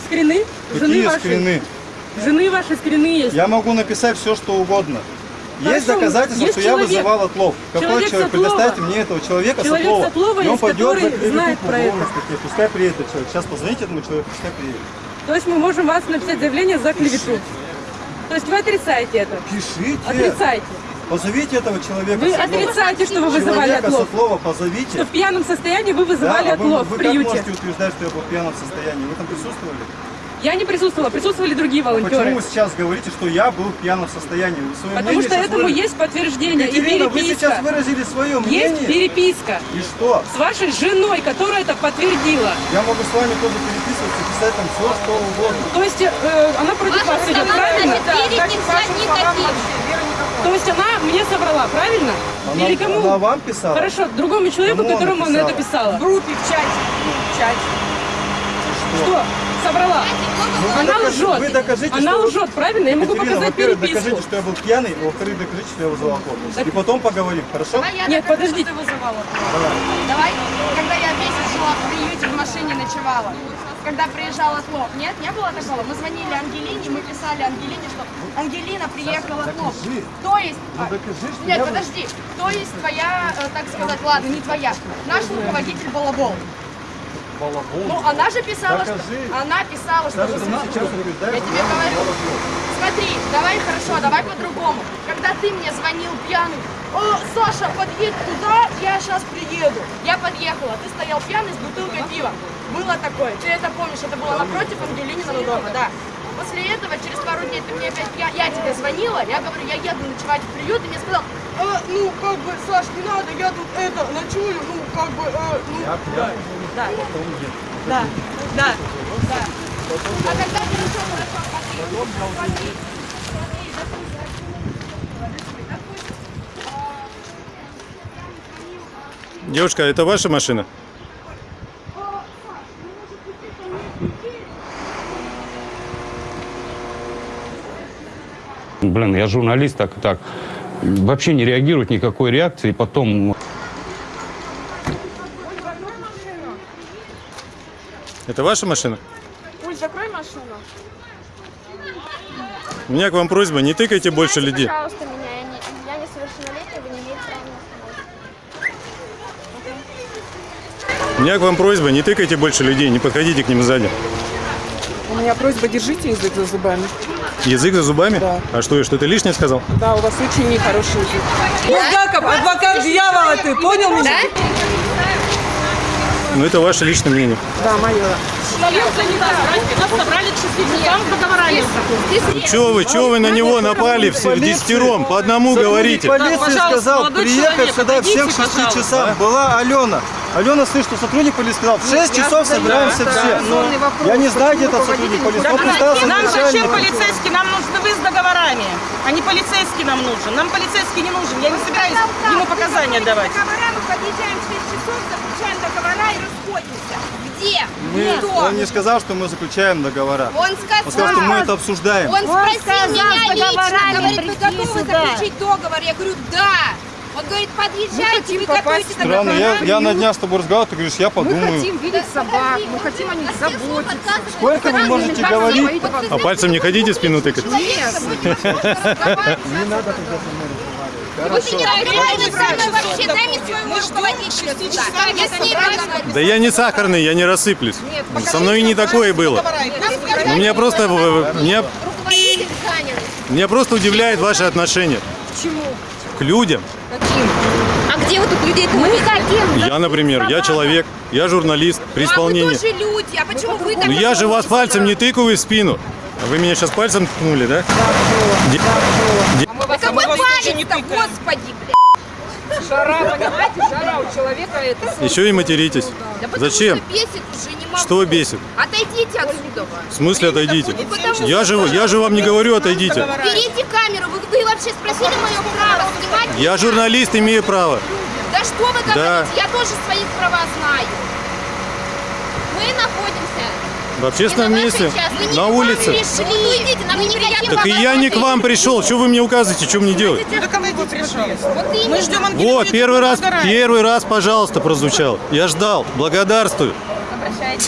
Скрины? Жены
Какие
вашей?
скрины?
Жены ваши скрины есть.
Я могу написать все, что угодно. Есть
Хорошо,
доказательства,
есть
что я
человек.
вызывал отлов. Какой
Человек
человек? Предоставьте мне этого человека
Человек
с отлова.
с отлова
И он
есть,
пойдет
который знает про это.
Пускай приедет этот человек. Сейчас позвоните этому человеку, пускай приедет.
То есть мы можем вас написать заявление за клевету. То есть вы отрицаете это?
Пишите.
Отрицаете.
Позовите этого человека.
Вы отрицаете, что вы вызывали
Человека
отлов?
с отлова позовите.
Что в пьяном состоянии вы вызывали
Да, а вы-
отлов
вы,
в приюте?
как можете утверждать, что я был в пьяном состоянии? Вы там присутствовали?
Я не присутствовала, присутствовали другие
Почему
волонтеры.
вы сейчас говорите, что я был в пьяном состоянии? Вы
Потому что этому
выразили.
есть подтверждение и
Екатерина, вы
переписка.
сейчас выразили свое мнение.
Есть переписка
И что?
с вашей женой, которая это подтвердила.
Я могу с вами тоже переписываться, там все, что угодно.
То есть э, она против вас идет, правильно? То есть она мне собрала, правильно?
Она-
Или кому?
она вам писала?
Хорошо, другому человеку,
Кому она
которому она это
писала?
В группе, в чате. В чате. Что? Собрала.
Ну, вы
она
докажи-
лжет.
Вы докажите,
она
что...
лжет, правильно? Я могу
Екатерина,
показать
во-первых,
переписку.
докажите, что я был пьяный, а во-вторых, докажите, что я вызвал алкоголь. И потом поговорим, хорошо?
Нет, подождите.
Давай.
Давай, когда я месяц жила в приюте, в машине ночевала, когда приезжал отлов, нет, не было такого. Мы звонили Ангелине, мы писали Ангелине, что Ангелина приехала отлов. То есть...
Ну, докажи, что
Нет, подожди. То есть твоя, э, так сказать, ладно, не твоя, наш руководитель Балабол. Ну, она же писала, что...
Докажи.
Она писала, что...
Даже
звонили.
сейчас утверждаешь,
Я
что
тебе говорю.
Балабол.
Смотри, давай хорошо, давай по-другому. Когда ты мне звонил пьяный, «О, Саша, подъедь туда, я сейчас приеду. Я подъехала, ты стоял пьяный с бутылкой пива. Было такое, ты это помнишь, это было напротив Ангелининого дома, да. После этого, через пару дней, ты мне опять, я, я тебе звонила, я говорю, я еду ночевать в приют, и мне сказал, «А, ну, как бы, Саш, не надо, я тут это, ночую, ну, как бы, э, ну,
Я
да, да, да, да, да. А когда хорошо, хорошо, смотри, смотри,
Девушка, это ваша машина?
Блин, я журналист, так и так. Вообще не реагирует никакой реакции, потом
Это ваша машина?
Уль, закрой машину.
У меня к вам просьба, не тыкайте больше людей.
Пожалуйста, меня, я, не, я несовершеннолетняя, вы не имеете права меня
У меня к вам просьба, не тыкайте больше людей, не подходите к ним сзади.
У меня просьба, держите язык за зубами.
Язык за зубами?
Да.
А что, я что-то лишнее сказал?
Да, у вас очень нехороший язык.
Булгаков, адвокат дьявола ты, понял меня?
Ну, это ваше личное мнение.
Да, мое.
Нас собрали к 6 часам, договорились.
Чего вы, чего вы на него напали в в десятером? По одному говорите.
пожалуйста,
сказал приехать сюда всем к 6
пожалуйста.
часам. Была Алена. Алена слышит, что сотрудник полиции сказал, в 6 часов собираемся все. Я не знаю, где этот сотрудник полиции. Он
Нам зачем полицейский? Нам нужны вы с договорами. А не полицейский нам нужен. Нам полицейский не нужен. Я не собираюсь ему показания давать.
Договора, мы подъезжаем в 6 часов, заключаем договора и расходимся. Где?
Мы- он не сказал, что мы заключаем договора.
Он сказал,
Он сказал, что мы это обсуждаем.
Он спросил
сказал,
меня лично, говорит, вы готовы
сюда.
заключить договор? Я говорю, да. Он говорит, подъезжайте, вы готовите
Странно, я, я на дня с тобой разговаривал, ты говоришь, я подумаю.
видеть собак, мы хотим о них заботиться.
Сколько вы можете говорить?
А пальцем не ходите спину тыкать?
Не надо тогда со мной
мне.
Да я не сахарный, я не рассыплюсь. Со мной и не такое было. Ну, меня просто, э, меня, просто удивляет ваше отношение
К чему?
А где вы тут людей-то Мы хотим.
Я, например, я человек, я журналист при
А вы
исполнении.
тоже люди, а почему вы так
Ну я же вас пальцем не тыкаю в спину. А Вы меня сейчас пальцем ткнули, да? Де- де-
Да какой палец-то, господи, блядь.
Жара, понимаете, жара у человека это.
Еще и материтесь.
Да потому
Зачем?
что бесит уже, не могу.
Что бесит?
Отойдите отсюда.
В смысле отойдите?
Ну, потому
Я же, я же вам не говорю отойдите.
Берите камеру, вы, вы вообще спросили мое право снимать?
Я журналист, имею право.
Да что вы говорите,
Да.
я тоже свои права знаю.
В общественном месте,
не
на улице.
пришли. Ну.
Так и я не к вам пришел. Что вы мне указываете, что мне делать?
Мы ждем
Вот, первый раз, первый раз, пожалуйста, прозвучал. Я ждал. Благодарствую.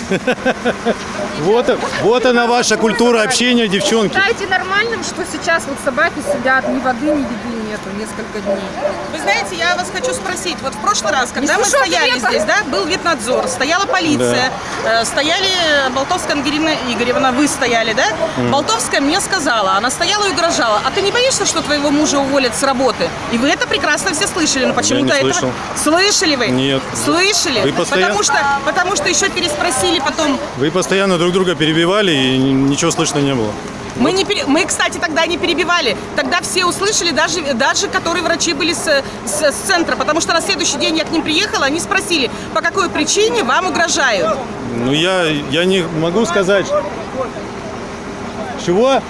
Вот, вот она ваша культура общения, девчонки.
Считаете нормальным, что сейчас вот собаки сидят, ни воды, ни еды нету несколько дней? Вы знаете, я вас хочу спросить. Вот в прошлый раз, когда мы стояли здесь, да, был ветнадзор, стояла полиция, э, стояли Болтовская Ангелина Игоревна, вы стояли, да? Болтовская мне сказала, она стояла и угрожала, а ты не боишься, что твоего мужа уволят с работы? И вы это прекрасно все слышали, но почему-то
слышал.
Слышали вы?
Нет.
Слышали?
Вы постоянно-
Потому что, потому что еще переспросили потом,
Вы постоянно друг друга перебивали, и ничего слышно не было.
Мы, не пере- мы, кстати, тогда не перебивали. Тогда все услышали, даже, даже которые врачи были с, с- с центра. Потому что на следующий день я к ним приехала, они спросили, по какой причине вам угрожают.
Ну, я, я не могу сказать. Чего?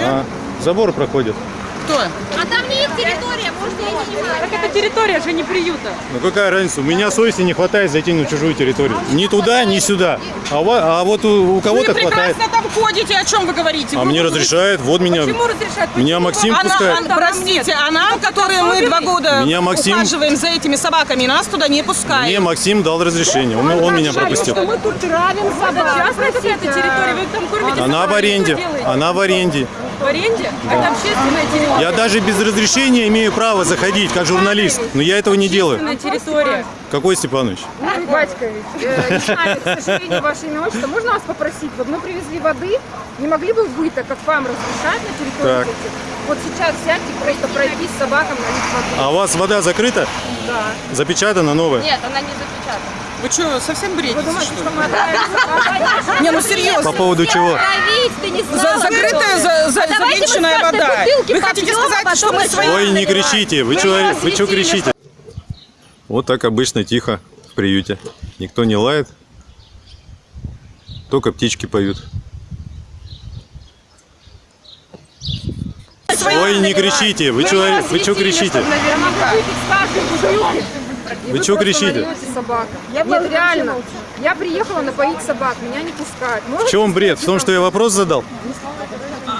А, забор проходит.
Кто?
А там не их территория, может, я не понимаю.
Так это территория же не приюта.
Ну какая разница? У меня совести не хватает зайти на чужую территорию. Ни туда, ни сюда. А, ва- а вот у, у кого-то
Вы
хватает.
прекрасно там ходите, о чем вы говорите?
А
Вы-
мне разрешают, вот меня.
Почему разрешают?
Меня Максим
а, на-
пускает.
а, простите, а нам, которые мы два года
Меня Максим-
ухаживаем за этими собаками, нас туда не пускают.
Мне Максим дал разрешение, он, он меня пропустил.
мы тут травим собак.
Частная какая-то территория, вы там кормите
Она в аренде, она в аренде.
В аренде?
Да.
Это общественная территория.
Я даже без разрешения имею право заходить, как журналист, но я этого не делаю.
Территория.
Какой Степанович?
Батькович, э, не знаю, к сожалению, ваше имя, отчество. Можно вас попросить? Вот мы привезли воды, не могли бы вы, так как вам разрешать на территории
Так.
Вот сейчас сядьте, просто пройти с собакам налить воды.
А у вас вода закрыта?
Да.
Запечатана новая?
Нет, она не запечатана.
Вы что, совсем бредите, Вы думаете, что мы Не, ну серьезно.
По поводу чего?
закрытая, за- за- завинченная вода. Вы хотите сказать, что мы свои...
Ой, не кричите, вы что вы чё кричите? Вот так обычно тихо в приюте. Никто не лает, только птички поют. Ой, не кричите, вы что вы чё кричите? Вы чё кричите?
Собака. Нет, реально. Я приехала напоить собак, меня не пускают.
В чем бред? В том, что я вопрос задал?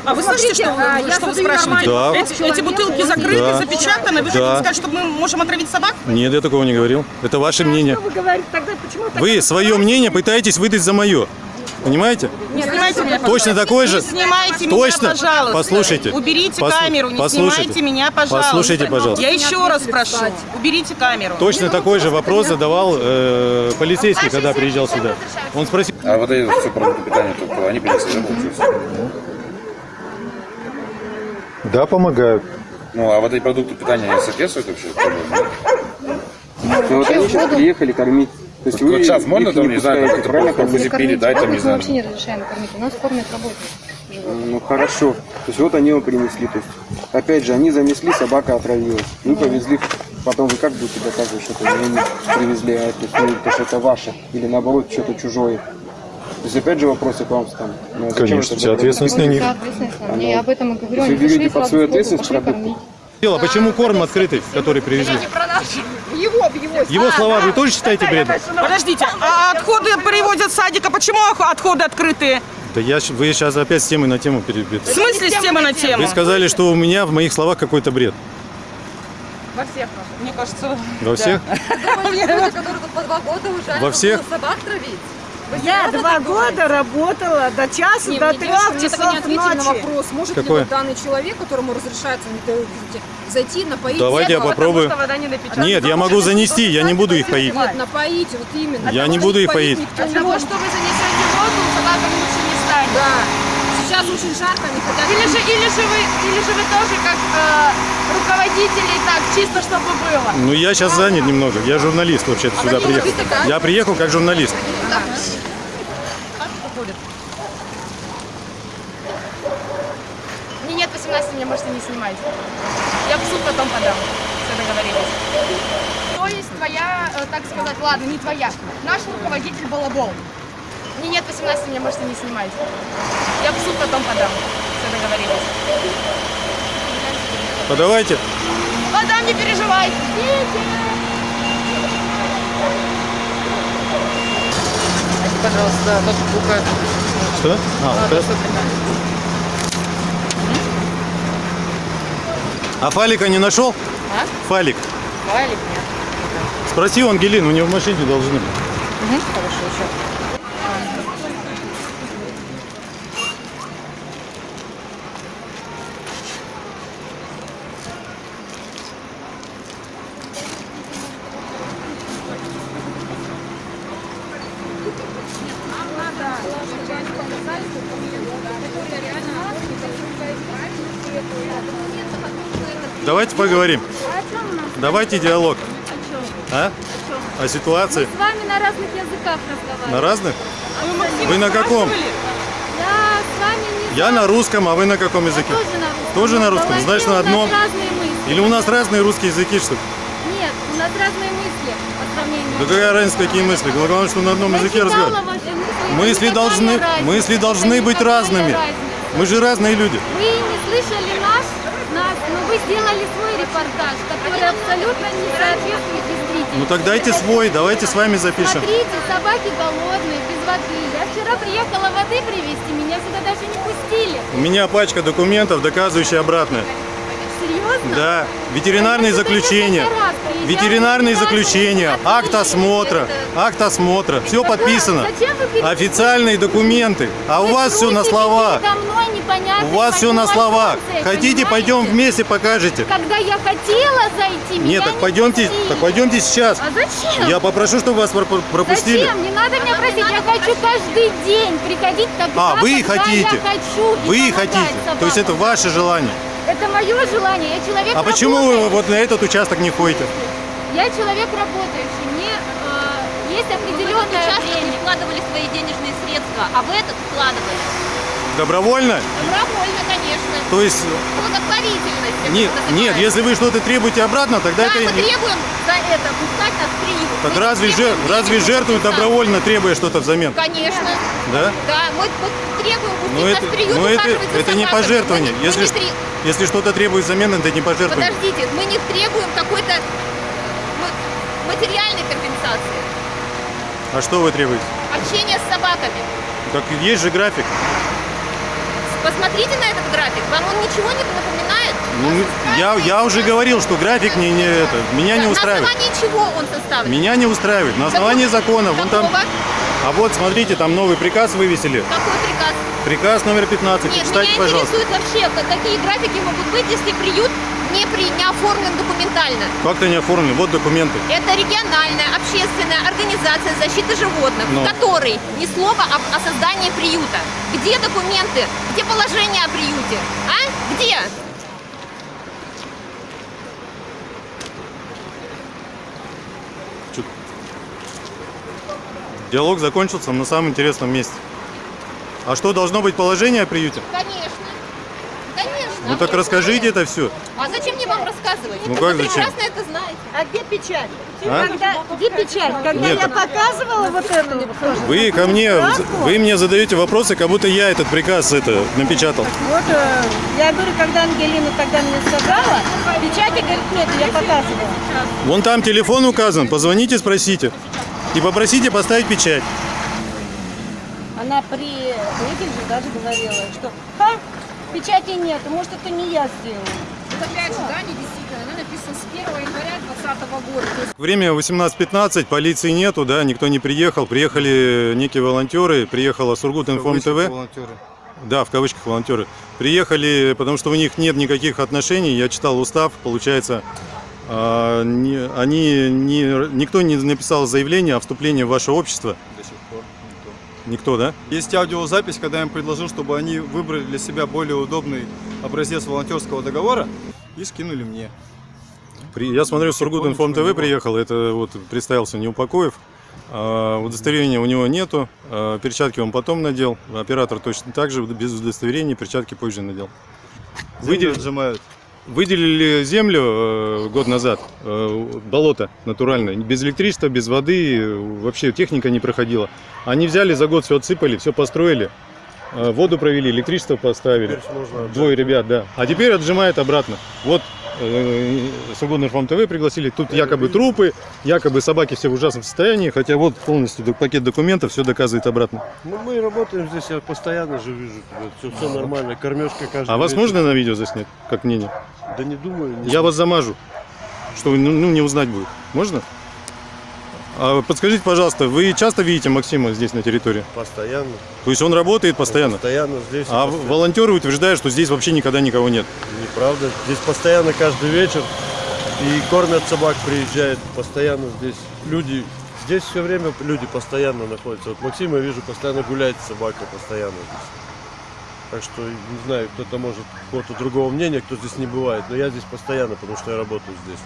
А вы слышите, что, а, вы- я что вы спрашиваете?
нормально.
Эти, эти бутылки закрыты,
Да.
запечатаны. Вы
Да.
хотите сказать, что мы можем отравить собак?
Нет, я такого не говорил. Это ваше мнение.
Вы говорите, тогда почему?
Вы свое мнение пытаетесь выдать за мое. Понимаете?
Не снимайте меня,
Точно
пожалуйста.
такое же?
Не снимайте
Точно?
меня, пожалуйста.
Послушайте.
Уберите
Послу-
камеру, не
послушайте.
снимайте меня, пожалуйста.
Послушайте, пожалуйста.
Я еще раз прошу, уберите камеру.
Точно такой же вопрос задавал э, полицейский, когда приезжал сюда. Он спросил.
А вот эти все продукты питания, только они принесли, да,
помогают.
Ну, а вот эти продукты питания соответствуют вообще?
Ну, вот они сейчас приехали кормить. То есть
Вот
вы
сейчас можно там, не знаю,
пускаете,
как-то вкусе передать, там, не
Мы
знаю.
вообще не разрешаем кормить. У нас кормят работников.
Ну хорошо. То есть вот они его принесли. То есть, опять же, они занесли, собака отравилась. Мы повезли Потом вы как будете доказывать, что это не они привезли, а это, ну, то, что это ваше? Или наоборот, что-то чужое? То есть опять же вопросы к вам там. Ну, зачем
Конечно, вся ответственность на них.
Да, ответственность.
А
Я
ну,
об этом и говорю.
Если вы берете под свою ответственность продукты,
кормить.
Дело, почему корм открытый, который привезли?
Его, его.
Его слова вы тоже считаете бредом?
Подождите, а отходы привозят с садика, почему отходы открытые?
Да я, вы сейчас опять с темы на тему
В
перебьете.
смысле с темы на тему?
Вы сказали, что у меня в моих словах какой-то бред.
Во всех, мне кажется.
Во всех?
Люди, которые тут по два года уже,
Во всех?
собак травить.
Я два года работала до часу,
Не,
до трех
мне так и не
часов
ответили на
ночи.
вопрос, может
Какой?
ли вот данный человек, которому разрешается зайти, напоить
Давайте я
зебру,
попробую.
потому вода не.
Нет, я могу занести, я не буду их поить.
Нет, напоить, вот именно.
Я не буду их поить.
От
не
того, что вы занесете воду, собакам лучше не станет.
Да. Сейчас очень жарко, они хотят...
Или же, или же вы, или же вы тоже как э, руководители так, чисто чтобы было.
Ну, я сейчас занят немного. Я журналист вообще-то сюда
какие
приехал.
такая?
Я приехал как журналист.
Мне нет 18, меня можете не снимать. Я в суд потом подам. Все договорились. То есть твоя, э, так сказать, ладно, не твоя. Наш руководитель балабол. Мне нет 18, меня можете не снимать. Я в суд потом подам. Все договорились.
Подавайте.
Подам, не переживай.
Пожалуйста, ноутбука.
Что? А, вот это. А Фалика не нашел?
А?
Фалик.
Валик, нет.
Спроси у Ангелины, у нее в машине должны быть.
Угу, хорошо, еще.
Давайте поговорим. Давайте диалог. А? О ситуации.
С вами на разных языках разговариваем.
На разных? Вы на каком?
Я с вами не
Я на русском, а вы на каком языке?
тоже на русском.
Тоже на
В
русском? Значит, на одном? Или у нас разные русские языки, что ли?
Нет, у нас разные мысли по сравнению.
Да какая разница, какие мысли? Главное, что на одном
Я
языке разговариваем.
мысли.
Мысли должны, мысли должны быть разными.
разница.
Мы же разные люди.
Вы не вы сделали свой репортаж, который абсолютно не соответствует действительности.
Ну так дайте свой, давайте с вами запишем.
Смотрите, собаки голодные, без воды. Я вчера приехала воды привезти, меня сюда даже не пустили.
У меня пачка документов, доказывающая обратное. Да, ветеринарные заключения. Ветеринарные заключения, акт осмотра, акт осмотра, все подписано. Официальные документы. А у вас все на
непонятной
У вас все на словах. Хотите, пойдем вместе покажете.
Когда я хотела зайти,
Нет, так пойдемте, так пойдемте сейчас.
А зачем?
Я попрошу, чтобы вас пропу- пропустили.
Зачем? Не надо меня просить. Я хочу каждый день приходить тогда,
А, вы хотите.
я хочу. и
Вы хотите. То есть это ваше желание.
Это мое желание. Я человек
А почему вы вот на этот участок не ходите?
Я человек работающий. Мне э, есть определенное время.
вкладывали свои денежные средства, а в этот вкладывали.
Добровольно?
Добровольно, конечно.
То есть,
Благотворительность. это
нет, нет, если вы что-то требуете обратно, тогда
Да,
это...
мы требуем за это пускать нас приют.
Так
Мы
разве, жер- разве жертвуют добровольно, требуя что-то взамен?
Конечно.
Да?
Да, мы, мы требуем пустить
Но
нас
это,
приют,
но это,
ухаживать за
это не пожертвование.
Мы не- мы
Если,
не
если что-то требует взамен, это не пожертвование.
Подождите, мы не требуем какой-то ма- материальной компенсации.
А что вы требуете?
Общение с собаками.
Так есть же график.
Посмотрите на этот график. Вам он ничего не напоминает?
Ну, я, я уже говорил, что график не, не это, меня не
На
устраивает.
основании чего он составлен?
Меня не устраивает. На основании закона. Вон там.
Какого?
А вот смотрите, там новый приказ вывесили.
Какой приказ?
Приказ номер 15.
Нет,
Почитайте,
меня
пожалуйста.
интересует вообще, как- какие графики могут быть, если приют не, при, не оформлен документально.
Как-то не оформлен. Вот документы.
Это региональная общественная организация защиты животных,
Ну.
в которой ни слова об, о создании приюта. Где документы? Где положение о приюте? А? Где?
Диалог закончился на самом интересном месте. А что, должно быть положение о приюте?
Конечно. Конечно.
Ну так расскажите это все.
А зачем мне вам рассказывать?
Ну
Вы
как зачем?
прекрасно это знаете.
А где печать?
А?
Когда, где печать? Когда
Нет.
я показывала вот эту.
Вы ко мне, вы мне задаете вопросы, как будто я этот приказ это напечатал.
Вот э, я говорю, когда Ангелина тогда мне сказала, печати, говорит, нет, я показывала.
Вон там телефон указан, позвоните, спросите. И попросите поставить печать.
Она при этим же даже говорила, что ха, печати нет, может это не я сделала.
Вот опять же, да, не действительно, она написана с 1 января 2020 года. То есть
Время 18.15, полиции нету, да, никто не приехал. Приехали некие волонтеры, приехала Сургут Информ ТВ.
Волонтеры.
Да, в кавычках волонтеры. Приехали, потому что у них нет никаких отношений. Я читал устав, получается, а, они не, никто не написал заявление о вступлении в ваше общество. Никто, да?
Есть аудиозапись, когда я им предложил, чтобы они выбрали для себя более удобный образец волонтерского договора и скинули мне.
При- я смотрю, Сургут Информ ТВ приехал, это вот представился Неупокоев. А, удостоверения у него нету, а, перчатки он потом надел, оператор точно так же, без удостоверения, перчатки позже надел. Выдел-
отжимают.
Выделили землю э, год назад, э, болото натуральное, без электричества, без воды, э, вообще техника не проходила. Они взяли за год все отсыпали, все построили, воду провели, электричество поставили. Двое ребят, да. А теперь отжимает обратно. Вот Свободный Информ ТВ пригласили, тут якобы трупы, якобы собаки все в ужасном состоянии, хотя вот полностью пакет документов все доказывает обратно.
Ну, мы работаем здесь, я постоянно же вижу тебя. Все, все нормально, кормежка каждый
А вас
вечер.
можно на видео заснять, как мнение?
Да не думаю. не-
Я вас замажу, чтобы ну, ну, не узнать будет. Можно? А подскажите, пожалуйста, вы часто видите Максима здесь на территории?
Постоянно.
То есть он работает постоянно?
Постоянно здесь.
А
постоянно.
волонтеры утверждают, что здесь вообще никогда никого нет.
Неправда. Здесь постоянно каждый вечер. И кормят собак, приезжают. Постоянно здесь люди. Здесь все время люди постоянно находятся. Вот Максим, я вижу, постоянно гуляет с собакой, постоянно здесь. Так что, не знаю, кто-то может какого-то другого мнения, кто здесь не бывает. Но я здесь постоянно, потому что я работаю здесь.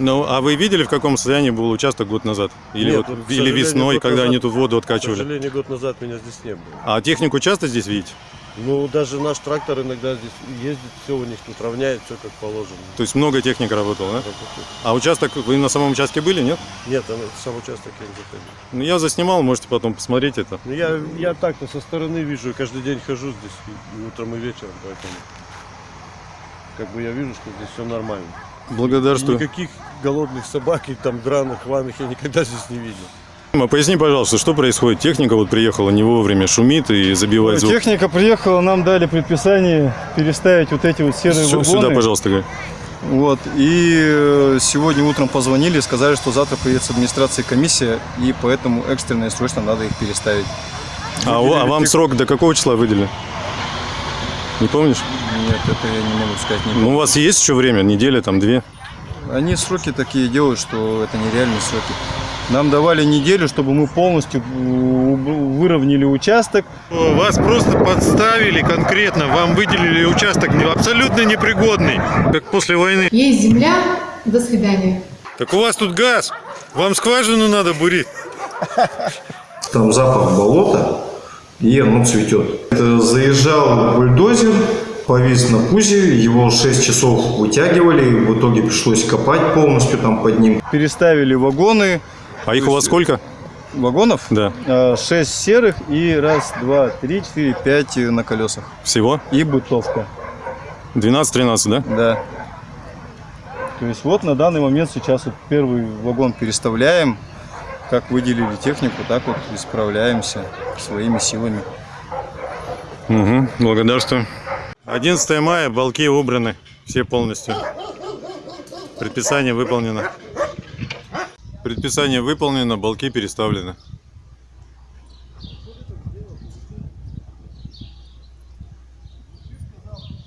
Ну, а вы видели, в каком состоянии был участок год назад? Или,
Нет,
вот,
к
или весной, когда
назад-
они тут воду
К
откачивали?
сожалению, год назад меня здесь не было.
А технику часто здесь видите?
Ну, даже наш трактор иногда здесь ездит, все у них тут равняет, все как положено.
То есть много техник работало, да? А участок, вы на самом участке были, нет?
Нет, там сам участок я не заходил.
Ну, я заснимал, можете потом посмотреть это.
Ну, я, я так-то со стороны вижу, каждый день хожу здесь, и утром и вечером, поэтому как бы я вижу, что здесь все нормально.
Благодарствую.
И никаких голодных собак и там драных, ванных я никогда здесь не видел.
А Поясни, пожалуйста, что происходит? Техника вот приехала не вовремя, шумит и забивает звук.
Техника приехала, нам дали предписание переставить вот эти вот серые
Сю-
вагоны.
Сюда, пожалуйста, Галь.
Вот. И э, сегодня утром позвонили и сказали, что завтра приедет с администрации комиссия, и поэтому экстренно и срочно надо их переставить.
А, у- а вам срок до какого числа выделили? Не помнишь?
Нет, это я не могу сказать. Не
Ну, у вас есть еще время, неделя, там, две?
Они сроки такие делают, что это нереальные сроки. Нам давали неделю, чтобы мы полностью э, выровняли участок.
Вас просто подставили конкретно, вам выделили участок абсолютно непригодный, как после войны.
Есть земля, до свидания.
Так у вас тут газ, вам скважину надо бурить.
Там запах болота, и оно цветет. Это заезжал бульдозер, повис на пузе, его 6 часов вытягивали, в итоге пришлось копать полностью там под ним.
Переставили вагоны.
А их у вас сколько?
Вагонов?
Да.
Э, Шесть серых и раз, два, три, четыре, пять на колесах.
Всего?
И бытовка.
12-13, да?
Да. То есть вот на данный момент сейчас вот первый вагон переставляем. Как выделили технику, так вот и справляемся своими силами.
Угу, благодарствую. 11 мая, балки убраны, все полностью. Предписание выполнено. Предписание выполнено, балки переставлены.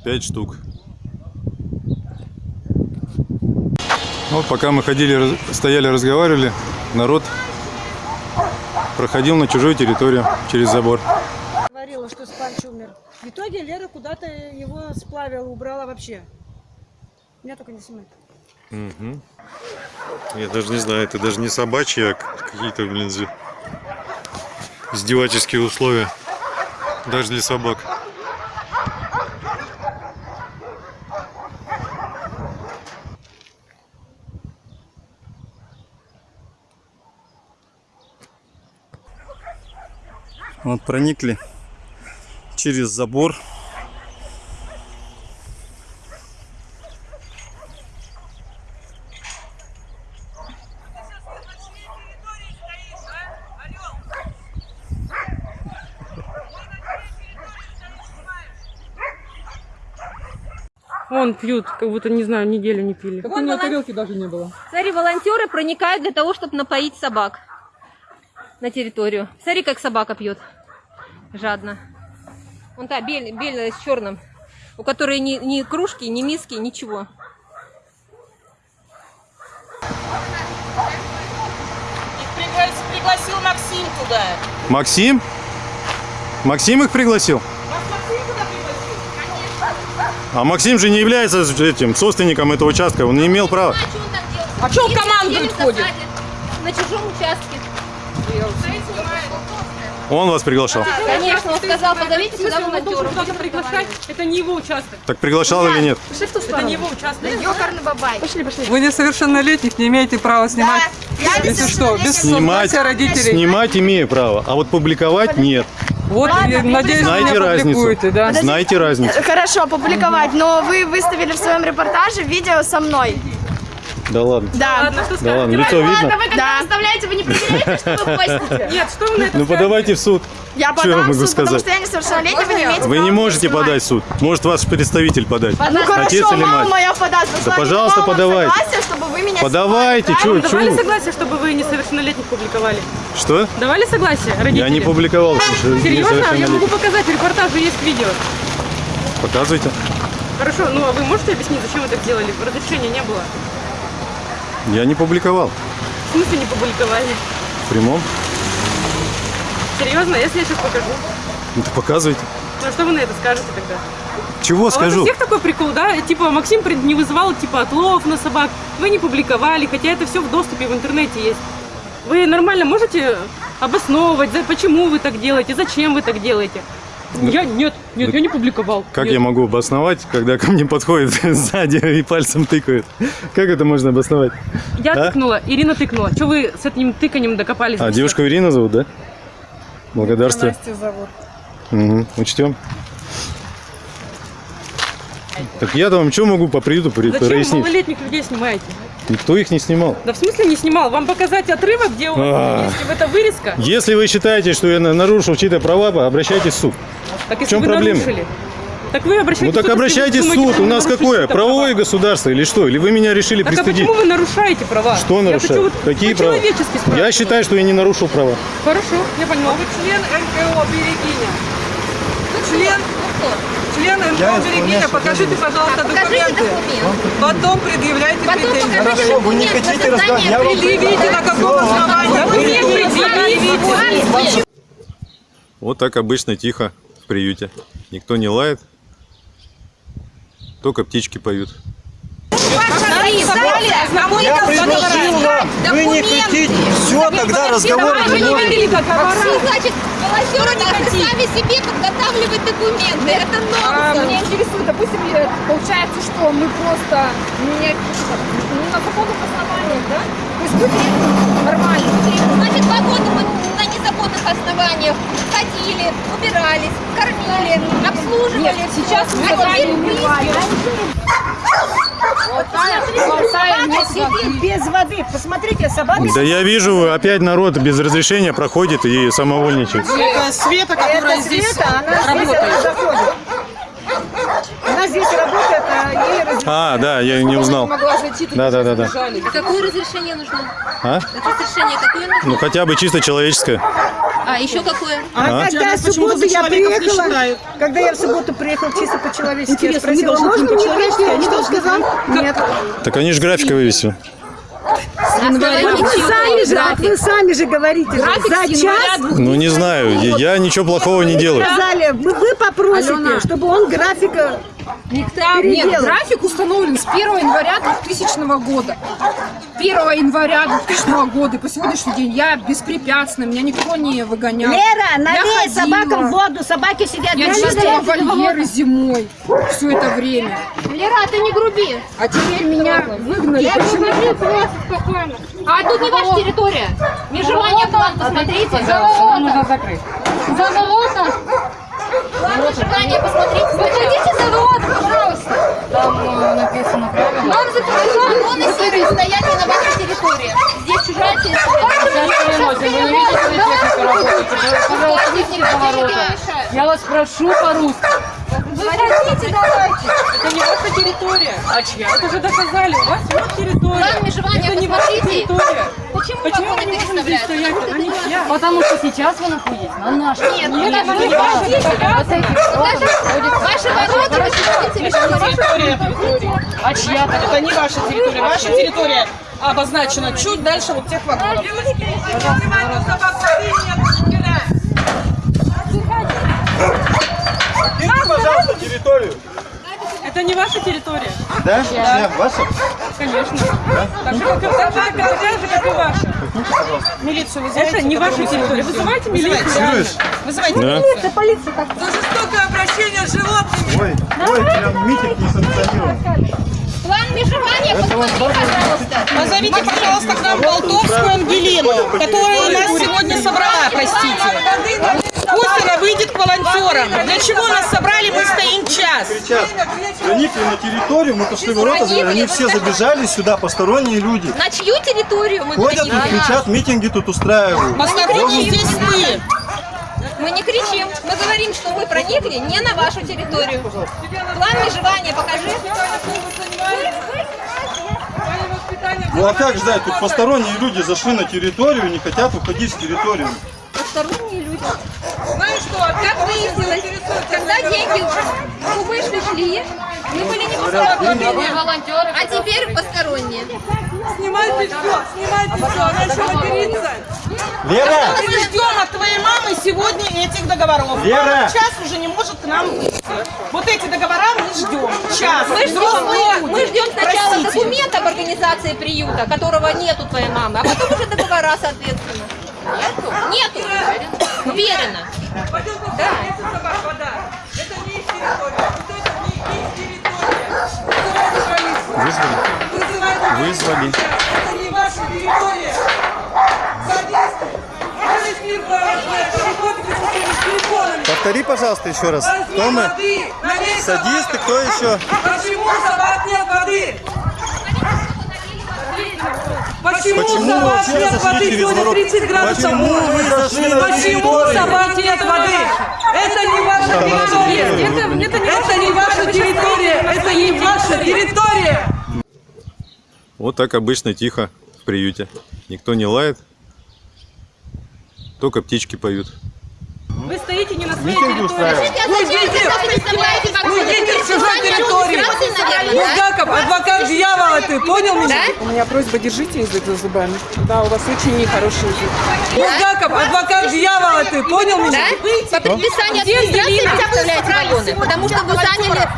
Пять штук. Вот пока мы ходили, стояли, разговаривали, народ проходил на чужую территорию через забор.
Говорила, что Спанч умер. В итоге Лера куда-то его сплавила, убрала вообще. Меня только не снимает.
Угу. Я даже не знаю, это даже не собачья, а какие-то, блин, издевательские условия. Даже для собак.
Вот проникли через забор.
Вон пьют, как будто, не знаю, неделю не пили.
Так у него тарелки даже не было.
Смотри, волонтеры проникают для того, чтобы напоить собак на территорию. Смотри, как собака пьет. Жадно. Вон та бель- белая с черным, у которой ни, ни кружки, ни миски, ничего.
Их пригласил Максим туда.
Максим? Максим их пригласил? А Максим же не является этим собственником этого участка, он не имел права.
А что он
Им
командует ходит?
На чужом участке.
Он вас приглашал.
Конечно, он сказал, позовите сюда волонтеров.
Куда-то приглашать, это не его участок.
Так приглашал или нет?
Пошли в ту сторону. Это не его участок.
Ёкарный бабай.
Пошли, пошли.
Вы несовершеннолетних не имеете права снимать. Если что, без
Снимать,
родителей.
снимать имею право, а вот публиковать нет.
Вот, и, надеюсь,
Знаете разницу?
да?
Знаете разницу?
Хорошо, публиковать, но вы выставили в своем репортаже видео со мной.
Да ладно.
Да.
Да ладно, лицо видно?
вы когда выставляете, вы не проверяете, что вы постите?
Нет, что вы на это
Ну подавайте в суд.
Я
Что я
подам в
могу
суд, потому
сказать?
что я несовершеннолетняя, вы не имеете
Вы не можете
снимать.
подать в суд. Может ваш представитель подать.
Ну
Отец
хорошо,
или
мама
мать?
моя подаст.
Да
Послали
пожалуйста, подавайте.
согласие, чтобы вы меня
Подавайте,
снимали,
чё,
Давали согласие, чтобы вы несовершеннолетних публиковали?
Что?
Давали согласие родители?
Я не публиковал. что
Серьезно? Я могу показать, в репортаже есть видео.
Показывайте.
Хорошо, ну а вы можете объяснить, зачем вы так сделали? Разрешения не было.
Я не публиковал.
В смысле не публиковали?
В прямом.
Серьезно? Если я сейчас покажу?
Ну, то показывайте.
Ну а что вы на это скажете тогда?
Чего
А у вас у
скажу?
всех такой прикол, да? Типа Максим не вызывал типа отлов на собак, вы не публиковали, хотя это все в доступе в интернете есть. Вы нормально можете обосновывать, почему вы так делаете, зачем вы так делаете? Я нет, нет, я не публиковал.
Как
Нет.
я могу обосновать, когда ко мне подходит сзади и пальцем тыкают? Как это можно обосновать?
Я
А?
тыкнула, Ирина тыкнула. Что вы с этим тыканием докопались?
А, девушку Ирину зовут, да? Благодарствую.
Настя зовут.
Угу, учтем. Так я-то вам что могу по приюту при-
Зачем
прояснить?
малолетних людей снимаете?
Никто их не снимал.
Да в смысле не снимал? Вам показать отрывок, где у вас
А.
есть это вырезка?
Если вы считаете, что я на- нарушил чьи-то права, обращайтесь в суд.
Так
В
если
чем
вы
проблема?
нарушили. Так вы обращайтесь
Ну так
в суд, если вы
обращайтесь в
думаете,
суд.
что
У
вы
нас какое? Правовое
права.
государство или что? Или вы меня решили
Так а
пристыдить?
почему вы нарушаете права?
Что
хочу вот
Какие права? Я считаю, что я не нарушил права.
Хорошо, я поняла. Вы член НКО Берегиня. Член, член НКО Берегиня. Покажите, пожалуйста, документы. Потом предъявляйте претензии.
Хорошо, вы не хотите вам
Предъявите, на каком основании. Предъявите.
Вот так обычно тихо в приюте. Никто не лает. Только птички поют.
Я предложил вам, вы не хотите. Все, тогда разговор не может.
Максим, значит, волонтеры должны сами себе подготавливать документы. Это
А,
нонсенс.
Меня интересует, допустим, получается, что мы просто не ну, на законных основаниях, да? То есть люди нормально.
Значит, два года мы на незаконных основаниях ходили, убирались, кормили, обслуживали.
Нет, сейчас мы
а теперь
убиваем.
без воды. Посмотрите, собака.
Да я вижу, опять народ без разрешения проходит и самовольничает.
Это Света, которая
Это
здесь
Света, она здесь
работает.
заходит. Она здесь работает, ей.
А, да, я не узнал. Да, да, да, да.
А какое разрешение нужно?
А?
Разрешение какое нужно?
Ну хотя бы чисто человеческое.
А еще какое?
А?
А когда в субботу я приехала, когда я в субботу приехала чисто по-человечески, я
Интересно,
спросила, можно мне пройти?
они должны
сказал? Нет.
Так они же график вывесили.
Вот вы сами же, вот вы сами же говорите, же,
График
за час
Ну не знаю, я я ничего плохого не делаю.
сказали, вы, вы попросите,
Алена.
чтобы он графика
Никто, нет, график установлен с 1 января 2000 года. 1 января 2000 года и по сегодняшний день я беспрепятственно, меня никто не выгонял.
Лера, налей собакам воду, собаки сидят
Я чистила вольеры зимой все это время.
Лера, ты не груби.
А теперь меня выгнали.
Я
Почему?
говорю просто спокойно. А тут не ваша территория. Межевание план, посмотрите.
Нам нужно закрыть.
За ворота.
Внимание, посмотрите.
Выходите за.
Там написано правильно.
Нам запрещено.
Законы серые стоят не на вашей территории. Здесь чужая территория.
Я вас прошу по-русски.
Выходите, давайте.
Это не ваша территория. А чья? Это же доказали. У вас вот территория.
План межевания,
Это не ваша территория.
Почему
Почему мы не можем здесь стоять? Не чья.
Потому что сейчас вы находитесь на нашей.
Нет,
Нет,
это
это не
не
ваша
ваша
территория.
Ваши ворота вы считаете территорией.
А чья Это не ваша территория. Ваша территория обозначена чуть дальше вот тех вагонов.
Покиньте, пожалуйста, территорию.
Это не ваша территория.
Да? Да. Ваша?
Конечно. Так же, как, и- так же, как, и- такая же, как и ваша.
Милицию вызывайте.
Это не ваша территория. Вызывайте милицию.
Фиксируешь?
Вызывайте
Да.
милицию.
полиция так.
За жестокое обращение с животными.
Ой, ой, прям митинг не санкционирован.
План межевания, посмотри, пожалуйста.
Позовите, пожалуйста, к нам Болтовскую Ангелину, которая нас сегодня собрала, простите. Пусть она выйдет к волонтерам. Для чего нас собрали, мы стоим час.
Кричат, проникли на территорию, мы пошли в ворота, они
вы
все забежали сюда, посторонние люди.
На чью территорию мы
Ходят
проникли?
кричат, митинги тут устраивают.
Посторонние здесь ты.
Мы не кричим, мы говорим, что мы проникли не на вашу территорию. План межевания покажи.
Ну а как ждать? Тут посторонние люди зашли на территорию и не хотят уходить с территории.
Посторонние люди. Знаешь что, как выяснилось, когда деньги у вышли шли, мы были не посторонние.
волонтеры.
А теперь посторонние.
Снимайте все, снимайте все, она еще матерится.
Лера!
Мы ждем от твоей мамы сегодня этих договоров.
Лера!
Мама час уже не может к нам выйти. Вот эти договора мы ждем. Час.
Мы ждем,
люди.
мы ждем сначала
Простите.
документ об организации приюта, которого нет у твоей мамы, а потом уже договора, соответственно. Нету? Нету. Уверена. Да.
Это не их территория. Вот это не их территория. Вызывайте полицию.
Вызвали?
Вызывайте
Вызвали.
Это не ваша территория. Садисты.
Повтори, пожалуйста, еще раз. Кто мы? Садисты, кто еще?
Почему собак нет воды? Почему,
Почему вы
собак нет воды? Сегодня
ворота?
30 градусов.
Почему
Почему собак нет воды? Это не ваша территория. Это, это не ваша территория. Это не ваша территория.
Вот так обычно тихо в приюте. Никто не лает. Только птички поют.
Вы стоите не на своей
Митинги
территории.
устраивают.
Уйдите,
Уйдите с чужой территории. Булгаков, адвокат дьявола, ты понял меня?
У меня просьба, держите язык за зубами. Да, у вас очень нехороший язык.
Булгаков, адвокат дьявола, ты понял меня?
По предписанию администрации представляете вагоны, потому что вы заняли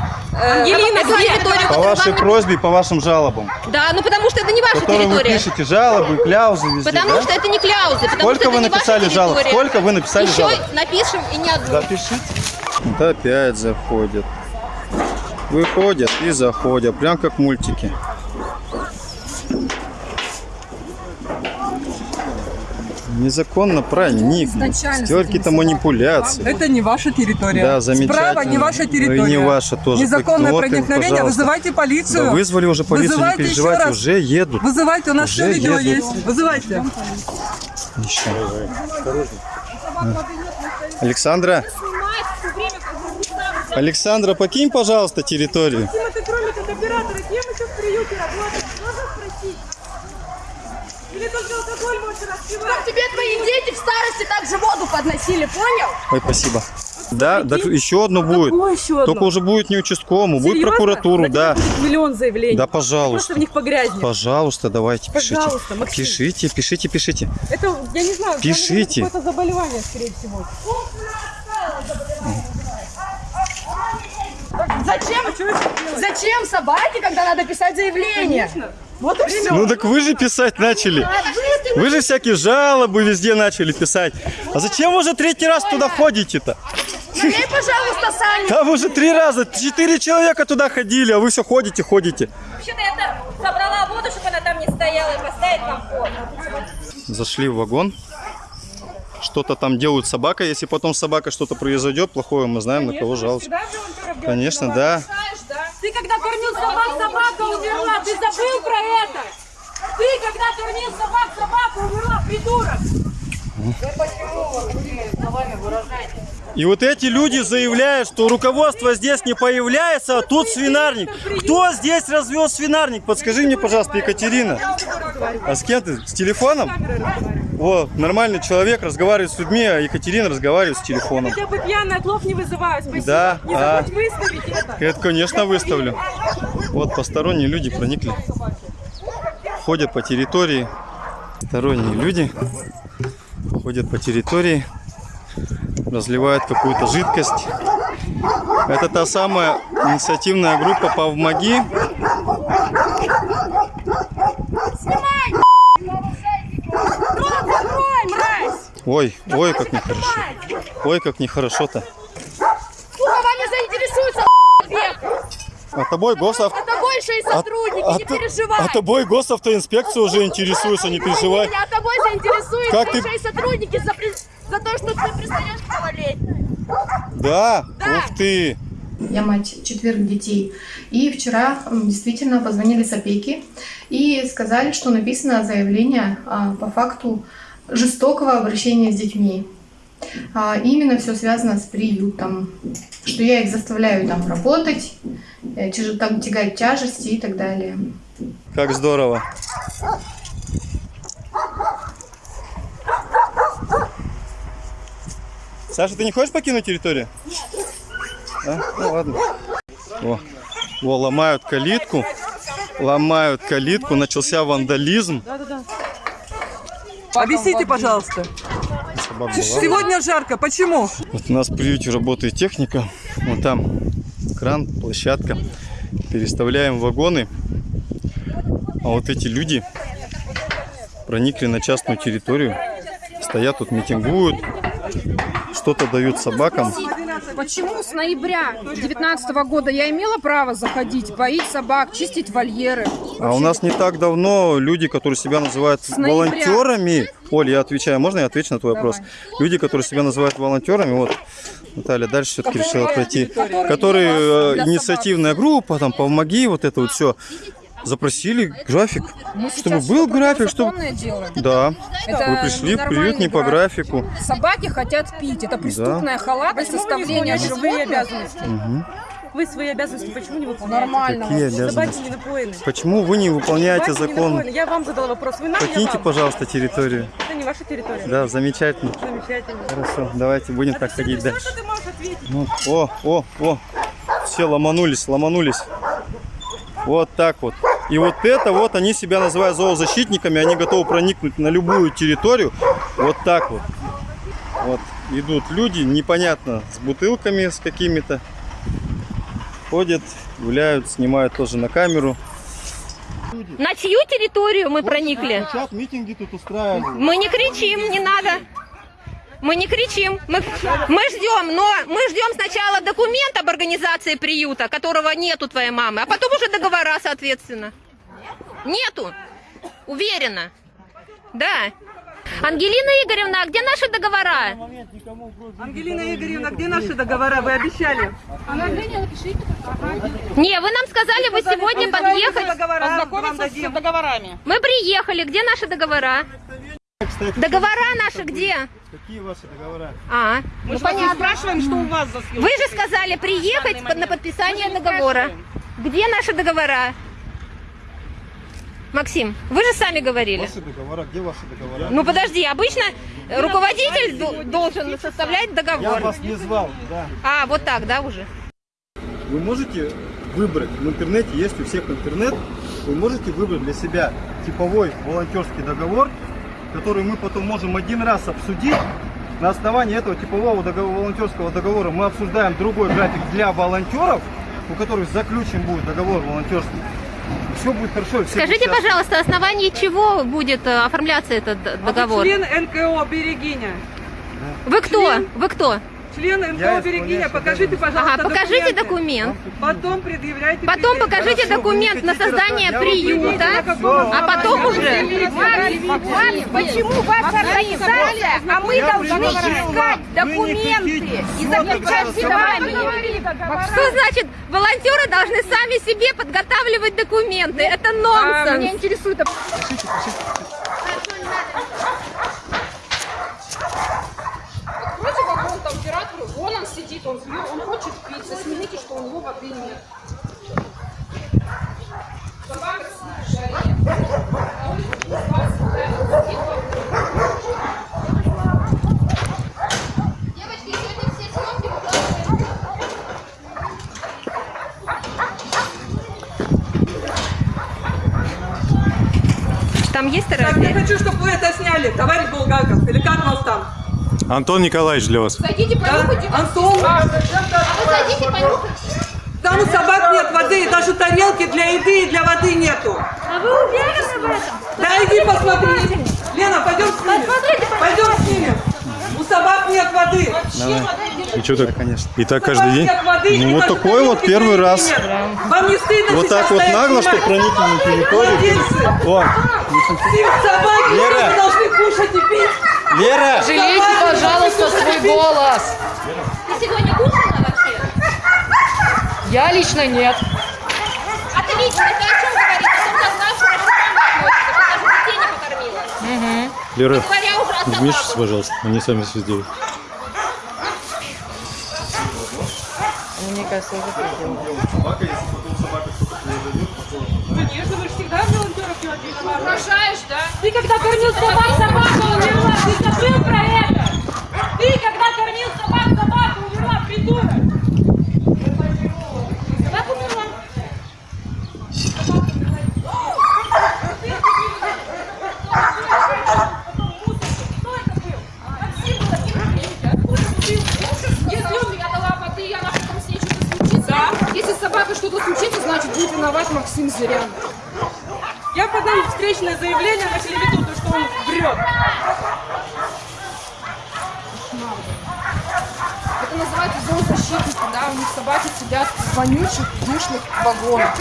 Ангелина,
эту
где?
территорию,
По вашей
вам
просьбе, по вашим жалобам.
Да, ну потому что это не ваша
Которые вы
территория.
пишете жалобы, кляузы везде,
Потому
да?
что это не кляузы, потому
Сколько
что
вы
это
написали жалоб? Сколько вы написали
Еще
жалоб?
напишем и не одну.
Запишите. Вот опять заходят. Выходят и заходят, прям как мультики. Незаконно проникнуть.
Изначально
Столько-то манипуляций.
Это не ваша территория.
Да, замечательно.
Справа не ваша
Ну и
территория.
не ваша тоже.
Незаконное
им,
проникновение.
пожалуйста.
Вызывайте полицию.
Да вызвали уже полицию,
Вызывайте
не
еще
переживайте,
раз.
уже едут.
Вызывайте, у нас
Уже
все видео
едут.
есть. Вызывайте.
Еще. Александра, Александра, покинь, пожалуйста, территорию.
Максим, это кроме как оператора, кем еще в приюте работать? Можно только алкоголь можете распивать? Чтоб тебе твои дети в старости также воду подносили, понял?
Ой, спасибо. Да, да, еще одно будет.
Какое еще одно?
Только уже будет не участковому, будет
Серьезно?
прокуратуру,
На
да.
будет Миллион заявлений.
Да,
Просто
пожалуйста.
в них погрязнет.
Пожалуйста, давайте, пишите.
Пожалуйста, Максим.
Пишите, пишите, пишите.
Это, я не знаю,
Пишите.
какое-то заболевание, скорее всего.
Зачем? Зачем собаке, когда надо писать заявление? Вот и все.
Ну так вы же писать начали. Вы же всякие жалобы везде начали писать. А зачем вы уже третий раз туда ходите-то?
Налей, пожалуйста, Саня.
Там уже три раза, четыре человека туда ходили, а вы все ходите, ходите.
Вообще-то я собрала воду, чтобы она там не стояла, и поставить нам пол.
Зашли в вагон. Что-то там делают с собакой. Если потом с собакой что-то произойдет плохое, мы знаем, на кого жаловаться. Конечно, да.
Ты когда кормил собак, собака умерла. Ты забыл про это? Ты когда кормил собак, собака умерла, придурок.
И вот эти люди заявляют, что руководство здесь не появляется, а тут свинарник. Кто здесь развел свинарник? Подскажи мне, пожалуйста, Екатерина. А с кем ты? С телефоном? О, нормальный человек разговаривает с людьми, а Екатерина разговаривает с телефоном.
Хотя бы пьяный отлов не вызываю, спасибо.
Да,
Не
а.
забудь выставить это.
Это, конечно, выставлю. Вот посторонние люди проникли. Ходят по территории. Сторонние люди ходят по территории, разливают какую-то жидкость. Это та самая инициативная группа «Помоги». Ой, ой, как нехорошо. Ой, как нехорошо-то.
Сука, вами заинтересуются, век.
А тобой госав...
Это большие сотрудники,
а
не
т-
переживай.
А тобой госавтоинспекция уже интересуется, не переживай.
Меня тобой заинтересуют
Как ты-
большие сотрудники за, при- за то, что ты пристаешь к малолетним.
Да? Ух ты!
Я мать четверых детей. И вчера действительно позвонили с опеки и сказали, что написано заявление а, по факту жестокого обращения с детьми. А, именно все связано с приютом, что я их заставляю там работать, э, там тягать тяжести и так далее.
Как здорово. Саша, ты не хочешь покинуть территорию? А? Ну ладно. О, о, ломают калитку. Ломают калитку. Начался вандализм.
Объясните, пожалуйста.
Собак была.
Сегодня жарко. Почему?
Вот у нас в приюте работает техника. Вот там кран, площадка. Переставляем вагоны. А вот эти люди проникли на частную территорию. Стоят тут, митингуют. Что-то дают собакам.
Почему с ноября 2019 года я имела право заходить, поить собак, чистить вольеры?
А у нас не так давно люди, которые себя называют
ноября.
волонтерами. Оль, я отвечаю, можно я отвечу на твой вопрос? Люди, которые себя называют волонтерами, вот Наталья дальше все-таки решила пройти, которые э, инициативная группа, там, помоги, вот это вот все. Запросили график,
Мы
чтобы был график, чтобы...
делаем.
Да,
Это
вы пришли
ненормальный
не по
график.
графику.
Собаки хотят пить. Это преступная халатность,
вы не
составление животных.
обязанности? Вы свои обязанности почему не выполняете?
Нормально.
Какие
Собаки
обязанности?
не напоены.
Почему вы не выполняете
Собаки не
закон?
напоены. Я вам задала вопрос. Вы нам,
Покиньте, пожалуйста, территорию.
Это не ваша территория.
Да, замечательно.
Замечательно.
Хорошо, давайте будем так ходить
Все,
дальше.
что ты можешь ответить?
Ну, о, о, о. Все ломанулись, ломанулись. Вот так вот. И вот это вот они себя называют зоозащитниками, они готовы проникнуть на любую территорию. Вот так вот. Вот идут люди, непонятно, с бутылками с какими-то. Ходят, гуляют, снимают тоже на камеру.
На чью территорию мы проникли?
Сейчас митинги тут устраивают.
Мы не кричим, не надо. Мы не кричим. Мы, мы ждем, но мы ждем сначала документ об организации приюта, которого нету твоей мамы, а потом уже договора, соответственно. Нету. Уверена. Да. Ангелина Игоревна, а где наши договора?
Ангелина Игоревна, где наши договора? Вы обещали.
Не, вы нам сказали, вы сегодня подъехать.
Ознакомиться с договорами.
Мы приехали, где наши договора? Договора наши где?
Какие ваши договора?
А,
Мы
ну
же вас не
понятно.
спрашиваем, что у вас за съемки.
Вы же сказали приехать под- на подписание договора. Где наши договора? Максим, вы же сами говорили.
Ваши договора, где ваши договора?
Ну подожди, обычно руководитель ду- должен составлять
Я
договор.
вас не звал, да.
А, вот так, да, уже?
Вы можете выбрать, в интернете есть у всех интернет, вы можете выбрать для себя типовой волонтерский договор, который мы потом можем один раз обсудить. На основании этого типового договора, волонтерского договора мы обсуждаем другой график для волонтеров, у которых заключен будет договор волонтерский. Все будет хорошо. все
Скажите,
счастливы.
пожалуйста, на основании чего будет э, оформляться этот д- договор?
Член НКО «Берегиня».
Вы кто? Вы кто?
Члены МТО Берегиня, покажите, пожалуйста,
Ага, покажите документ.
Потом предъявляйте
Потом
претензии.
покажите
Хорошо,
документ на создание приюта, а потом уже...
Почему ваша организация, а мы должны искать документы и заключать с вами?
Что значит, волонтеры должны сами себе подготавливать документы? Это
А,
нонсенс.
меня интересует... Откройте вагон температуру, вон он сидит, он пьет, он хочет пить, заснимите, что у него воды нет. Собака в жаре.
Там есть
Так, я хочу, чтобы вы это сняли, товарищ Булгаков, или как вас там?
Антон Николаевич для вас.
Зайдите, понюхайте. Антон,
А вы зайдите, понюхайте.
там у собак нет воды, и даже тарелки для еды и для воды нету.
А вы уверены в этом?
Да иди посмотри. Лена, пойдем с ними. Пойдем с ними. У собак нет воды.
И что так, конечно. И так каждый день.
Воды,
Ну вот такой вот первый раз.
Вам не стыдно
Вот так вот нагло, что проникли на территорию. О,
Собаки
Лера.
должны кушать и пить.
Лера!
Жалейте, пожалуйста, свой голос.
Ты сегодня кушала вообще?
Я лично нет.
Отлично, ты о чем говоришь? О том, как нашу ты даже детей не покормила.
Лера,
уже о
вмешивайся, пожалуйста. Они сами все сделают.
Мне кажется, уже
Конечно,
Ты когда кормил собак, собака умерла. Ты забыл про это? Ты когда кормил собак, собака умерла, придурок. Собака умерла.
Если он меня дала воды, я нахуй там с ней что-то случится. Если с собакой что-то случится, значит будет виноват Максим Зырян.
Я подам встречное заявление на телевиду, то, что он врет.
Это называется зоозащитники, да, у них собаки сидят в вонючих, душных вагонах.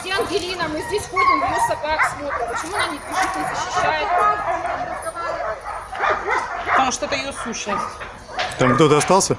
Где Ангелина? Мы здесь ходим, ее собак смотрим. Почему она не пишет, не защищает?
Потому что это ее сущность.
Там кто-то остался?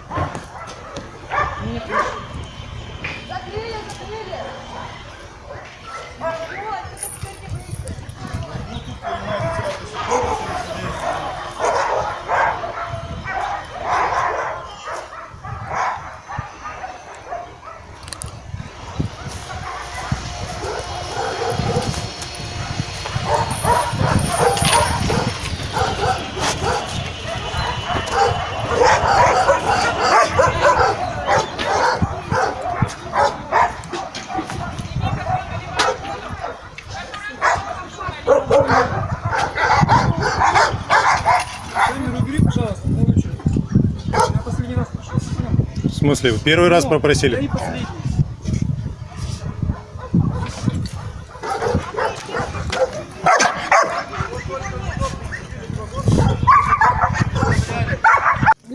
Смысле, первый раз попросили?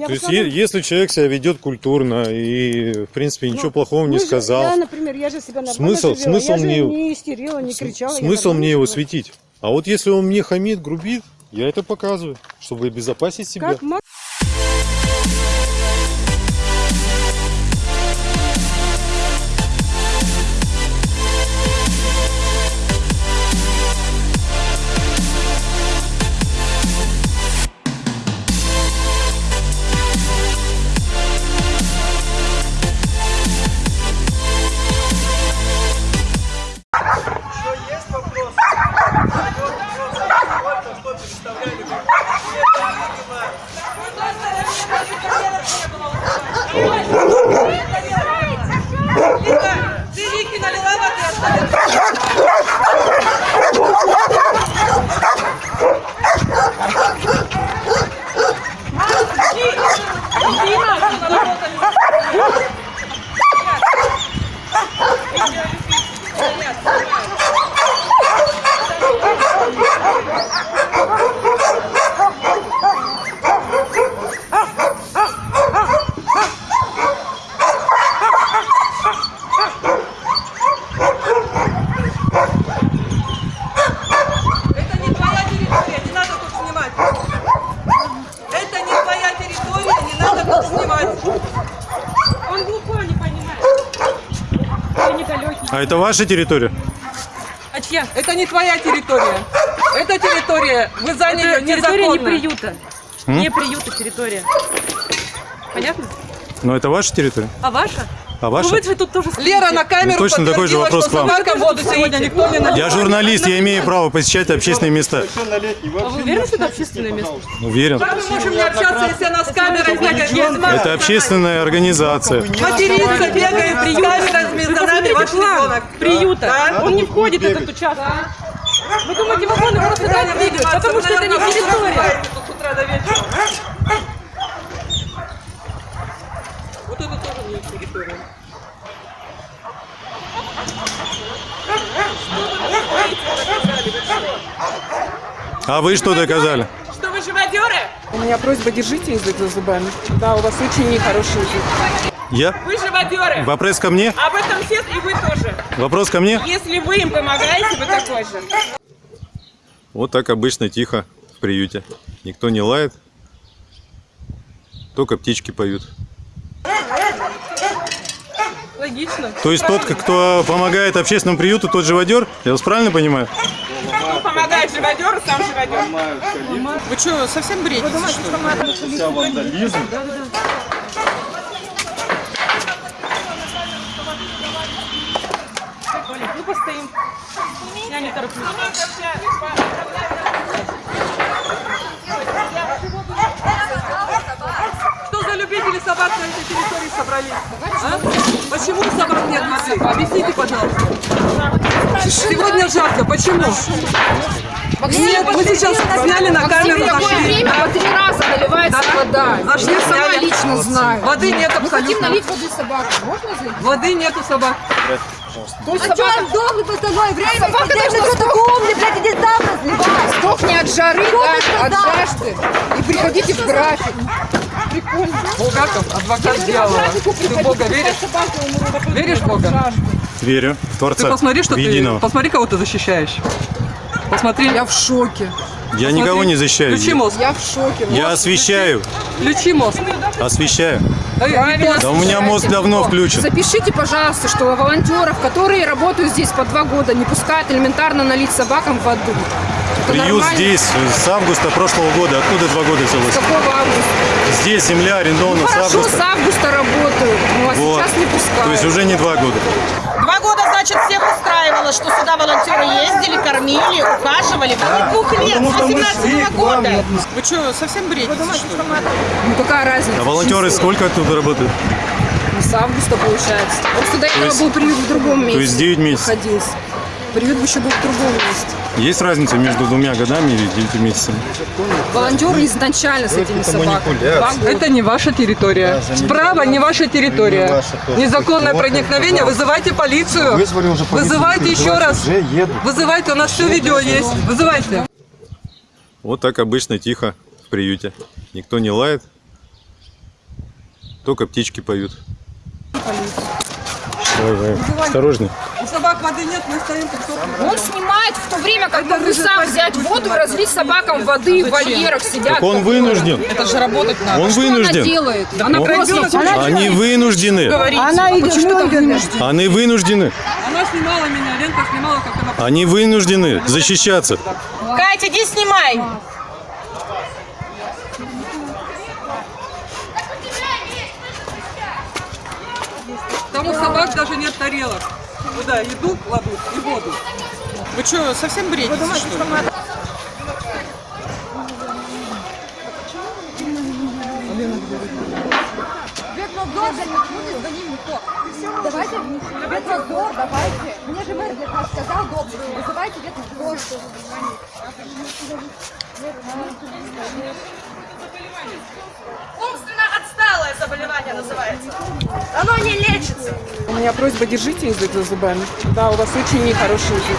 То есть, если человек себя ведет культурно и, в принципе, ничего плохого не
же-
сказал,
Я, например, я же себя
Смысл-
живела.
смысл
я же
мне-
не истерила, не кричала.
смысл мне его светить. А вот если он мне хамит, грубит, я это показываю, чтобы обезопасить себя.
Как
это ваша территория?
А чья?
Это не твоя территория. Это территория. Вы заняли
Это территория не
незаконно.
приюта.
М?
Не приюта территория. Понятно?
Но это ваша территория?
А ваша?
А ваша?
Ну вы же тут тоже
Лера на камеру
Ну, точно такой же вопрос
что
к вам.
собака воду сегодня никто не наливал.
Я журналист, я имею право посещать общественные места.
А вы уверены, что это общественное место?
Уверен.
Как мы можем не общаться, если она с камерой бегает?
Это общественная организация.
Материнка бегает с камерами, за нами ваш ребенок.
приюта.
Да?
Он не входит в этот участок. Вы думаете, вагоны просто так двигают, потому что это не территория.
С утра до вечера. Вот это тоже не территория.
А вы что доказали?
Что вы живодеры?
У меня просьба, держите язык за зубами. Да, у вас очень нехороший язык.
Я?
Вы живодеры.
Вопрос ко мне?
Об этом все и вы тоже.
Вопрос ко мне?
Если вы им помогаете, вы такой же.
Вот так обычно тихо в приюте. Никто не лает. Только птички поют.
Логично.
То есть тот, кто помогает общественному приюту, тот живодер? Я вас правильно понимаю?
Кто помогает живодеру, сам живодер.
Вы что, совсем бредите, что ли?
вандализм.
Ну постоим. Я не тороплюсь.
Что за любители собак на этой территории собрались? А? Почему собак нет везде? Объясните, пожалуйста. Сегодня жарко. Почему? Нет, мы сейчас сняли на камеру,
такое
зашли.
время по три раза наливается
Да?
вода.
Зашли,
Я сама
сняли.
лично знаю.
Воды нет
Мы хотим
абсолютно.
налить воды собакам. Можно зайти?
Воды нету собак.
А что он дохнет в остальное время? Собака должна что такое умный, блядь, иди сам разливай. Сдохни от жары, да, от жажды. И приходите в график. Прикольно.
Булгаков, адвокат дьявола. Ты в Бога веришь? Веришь в Бога?
Верю. В Творца.
Ты посмотри, что ты... Посмотри, кого ты защищаешь. Посмотри.
Я в шоке.
Я никого не защищаю.
Включи мозг.
Я в шоке.
Я освещаю.
Включи мозг.
Освещаю.
Правильно.
Да у меня мозг давно включен.
Запишите, пожалуйста, что волонтеров, которые работают здесь по два года, не пускают элементарно налить собакам воду. Это
Приют
нормально?
здесь с августа прошлого года. Откуда два года
С
взялось?
какого августа?
Здесь земля арендована
Ну,
с
хорошо,
августа.
с августа работают, ну а
Вот.
сейчас не пускают.
То есть уже не два года.
Два года, значит, всех устраивало, что сюда волонтеры ездили, кормили, ухаживали. Более двух лет, с 18 года.
Вы что, совсем бредите, что ли?
Ну какая разница?
А волонтеры сколько тут работают?
Ну, С августа получается. Просто до этого
есть-
был приют в другом месте.
То есть 9 месяцев.
Находился. Приют бы еще был в другом месте.
Есть разница между двумя годами или 9 месяцами?
Волонтеры изначально с этими собаками.
Это не ваша территория. Справа не ваша территория.
Не ваша тоже.
Незаконное
Вот,
проникновение. Вызывайте полицию.
Вызвали уже полицию,
Вызывайте еще раз. Вызывайте, у нас все видео есть. Вызывайте.
Вот так обычно тихо в приюте. Никто не лает. Только птички поют. Давай, давай. Осторожней.
У собак воды нет, мы стоим тут.
Он снимает в то время, когда вы сам взять воду и разлить собакам воды в вольерах сидят.
Так он вынужден.
Это же работать надо.
Он
Что
вынужден.
она делает? Она
Он-. Они вынуждены.
Она
Почему ты говоришь?
Они вынуждены.
Она снимала меня, Ленка снимала, как она...
Они вынуждены защищаться.
Катя, иди снимай.
Там у собак даже нет тарелок. Куда еду кладут и воду.
Вы что, совсем бредите, что ли?
Давайте, ветродор, давайте. Мне же мэр для сказал, добрый, вызывайте ветродор.
Умственно отсталое заболевание называется. Оно не лечится.
У меня просьба, держите язык за зубами. Да, у вас очень нехороший язык.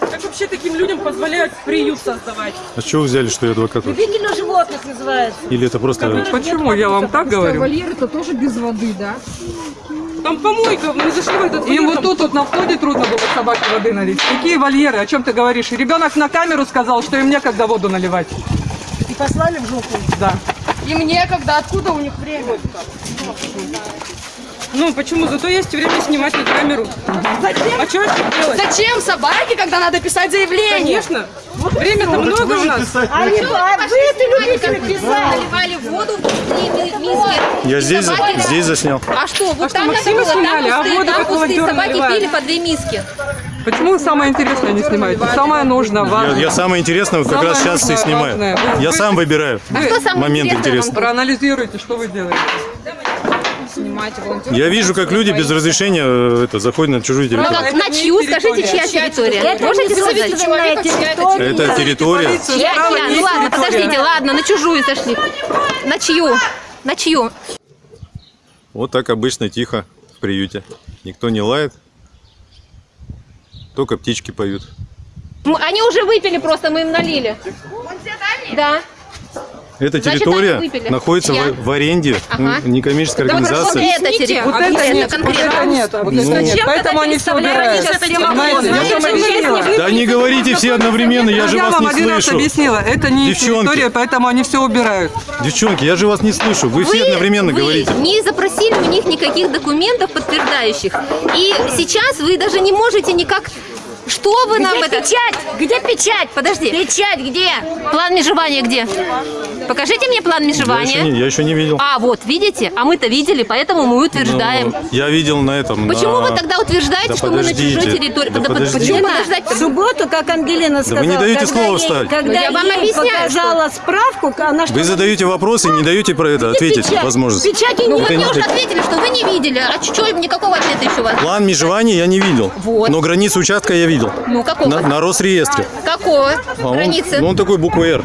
Как вообще таким людям позволяют приют создавать?
А что вы взяли, что я адвокат?
Любители животных называется.
Или это просто...
Почему я вам так говорю?
Вольер это тоже без воды, да?
Там помойка, мы зашли в этот
Им вот тут вот на входе трудно было собаке воды налить. Какие вольеры? О чем ты говоришь? Ребенок на камеру сказал, что им некогда воду наливать.
И послали в жопу?
Да.
Им некогда, откуда у них время?
Ну, почему? Зато есть время снимать на камеру.
Зачем?
А что делать?
Зачем собаке, когда надо писать заявление?
Конечно. Время-то много у нас.
А вы это любите писать?
Наливали воду ми- миски.
Я здесь,
Собаки-
здесь заснял.
А что, вот
что,
там
Максима
было, там
снимали, а
пустые,
воду
там пустые собаки
наливают?
пили по две миски.
Почему самое интересное не снимаете? Самое нужное,
Я,
важное.
я самое интересное как
Самое
раз сейчас и снимаю.
важное.
Я
вы-
сам выбираю
А что самое
момент
интересное
интересный.
Проанализируйте, что вы делаете.
Волонтеров.
Я вижу, как люди без разрешения э, это, заходят на чужую
Ну
территорию.
как, на чью, скажите, чья территория?
Это
Можете сказать?
собственная территория.
Это территория.
Чья, чья? Ну ладно,
территория.
подождите, ладно, на чужую сошли. На чью? На чью?
Вот так обычно тихо в приюте. Никто не лает. Только птички поют.
М, Они уже выпили просто, мы им налили. Да.
Эта
Значит,
территория находится
Я.
в, в аренде
Ага.
некоммерческой
Да вот
организации.
это территория.
Вот это
конкретно,
нет, вот
конкретно.
это нет, вот это
Ну.
нет. Поэтому они все убирают. Я вам.
Да не говорите все одновременно, я же
Я
вас
вам
не
один раз
слышу.
объяснила, это не их территория, поэтому они все убирают.
Девчонки, я же вас не слышу. Вы, все одновременно говорите.
не запросили у них никаких документов подтверждающих. И сейчас вы даже не можете никак... Что вы нам
Где
это...
печать? Где печать?
Подожди.
Печать где?
План межевания где? Покажите мне план
Я еще,
межевания.
не, я еще не видел.
А, вот, видите? А мы-то видели, поэтому мы утверждаем.
Ну, я видел на этом.
Почему
на-
вы тогда утверждаете,
Да
что мы на
подождите,
чужой территории?
да
Да под-
подождите.
Почему подождать?
В субботу, как Ангелина сказала,
вы не даете
ей-
вставить.
Когда
Ну, я вам объясняю,
показала справку, она что
Вы задаете вопросы, не даете про это ответить
печать?
возможность.
Печати
Ну,
нет.
вы мне уже ответили, что вы не видели. А что, никакого ответа еще у вас?
План межевания я не видел.
Вот.
Но границу участка я видел.
Ну, какого?
На, на Росреестре.
Какого?
А он-
Границы?
ну, он такой буквы Р.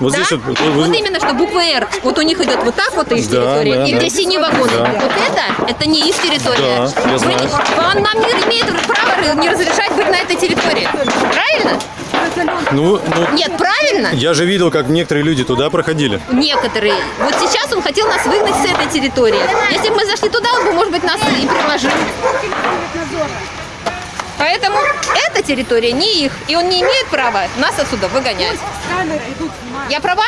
Вот
Да?
здесь вот. вот-
Вот именно, что буква «Р». Вот у них идет вот так вот их
Да,
территория,
да,
и
да.
где синие вагоны.
Да.
Вот это, это не их территория.
Да, я знаю.
Он нам не имеет права не разрешать быть на этой территории. Правильно?
Ну, ну,
Нет, правильно?
я же видел, как некоторые люди туда проходили.
Некоторые. Вот сейчас он хотел нас выгнать с этой территории. Если бы мы зашли туда, он бы, может быть, нас и приложил. Поэтому эта территория не их, и он не имеет права нас отсюда выгонять. Я права?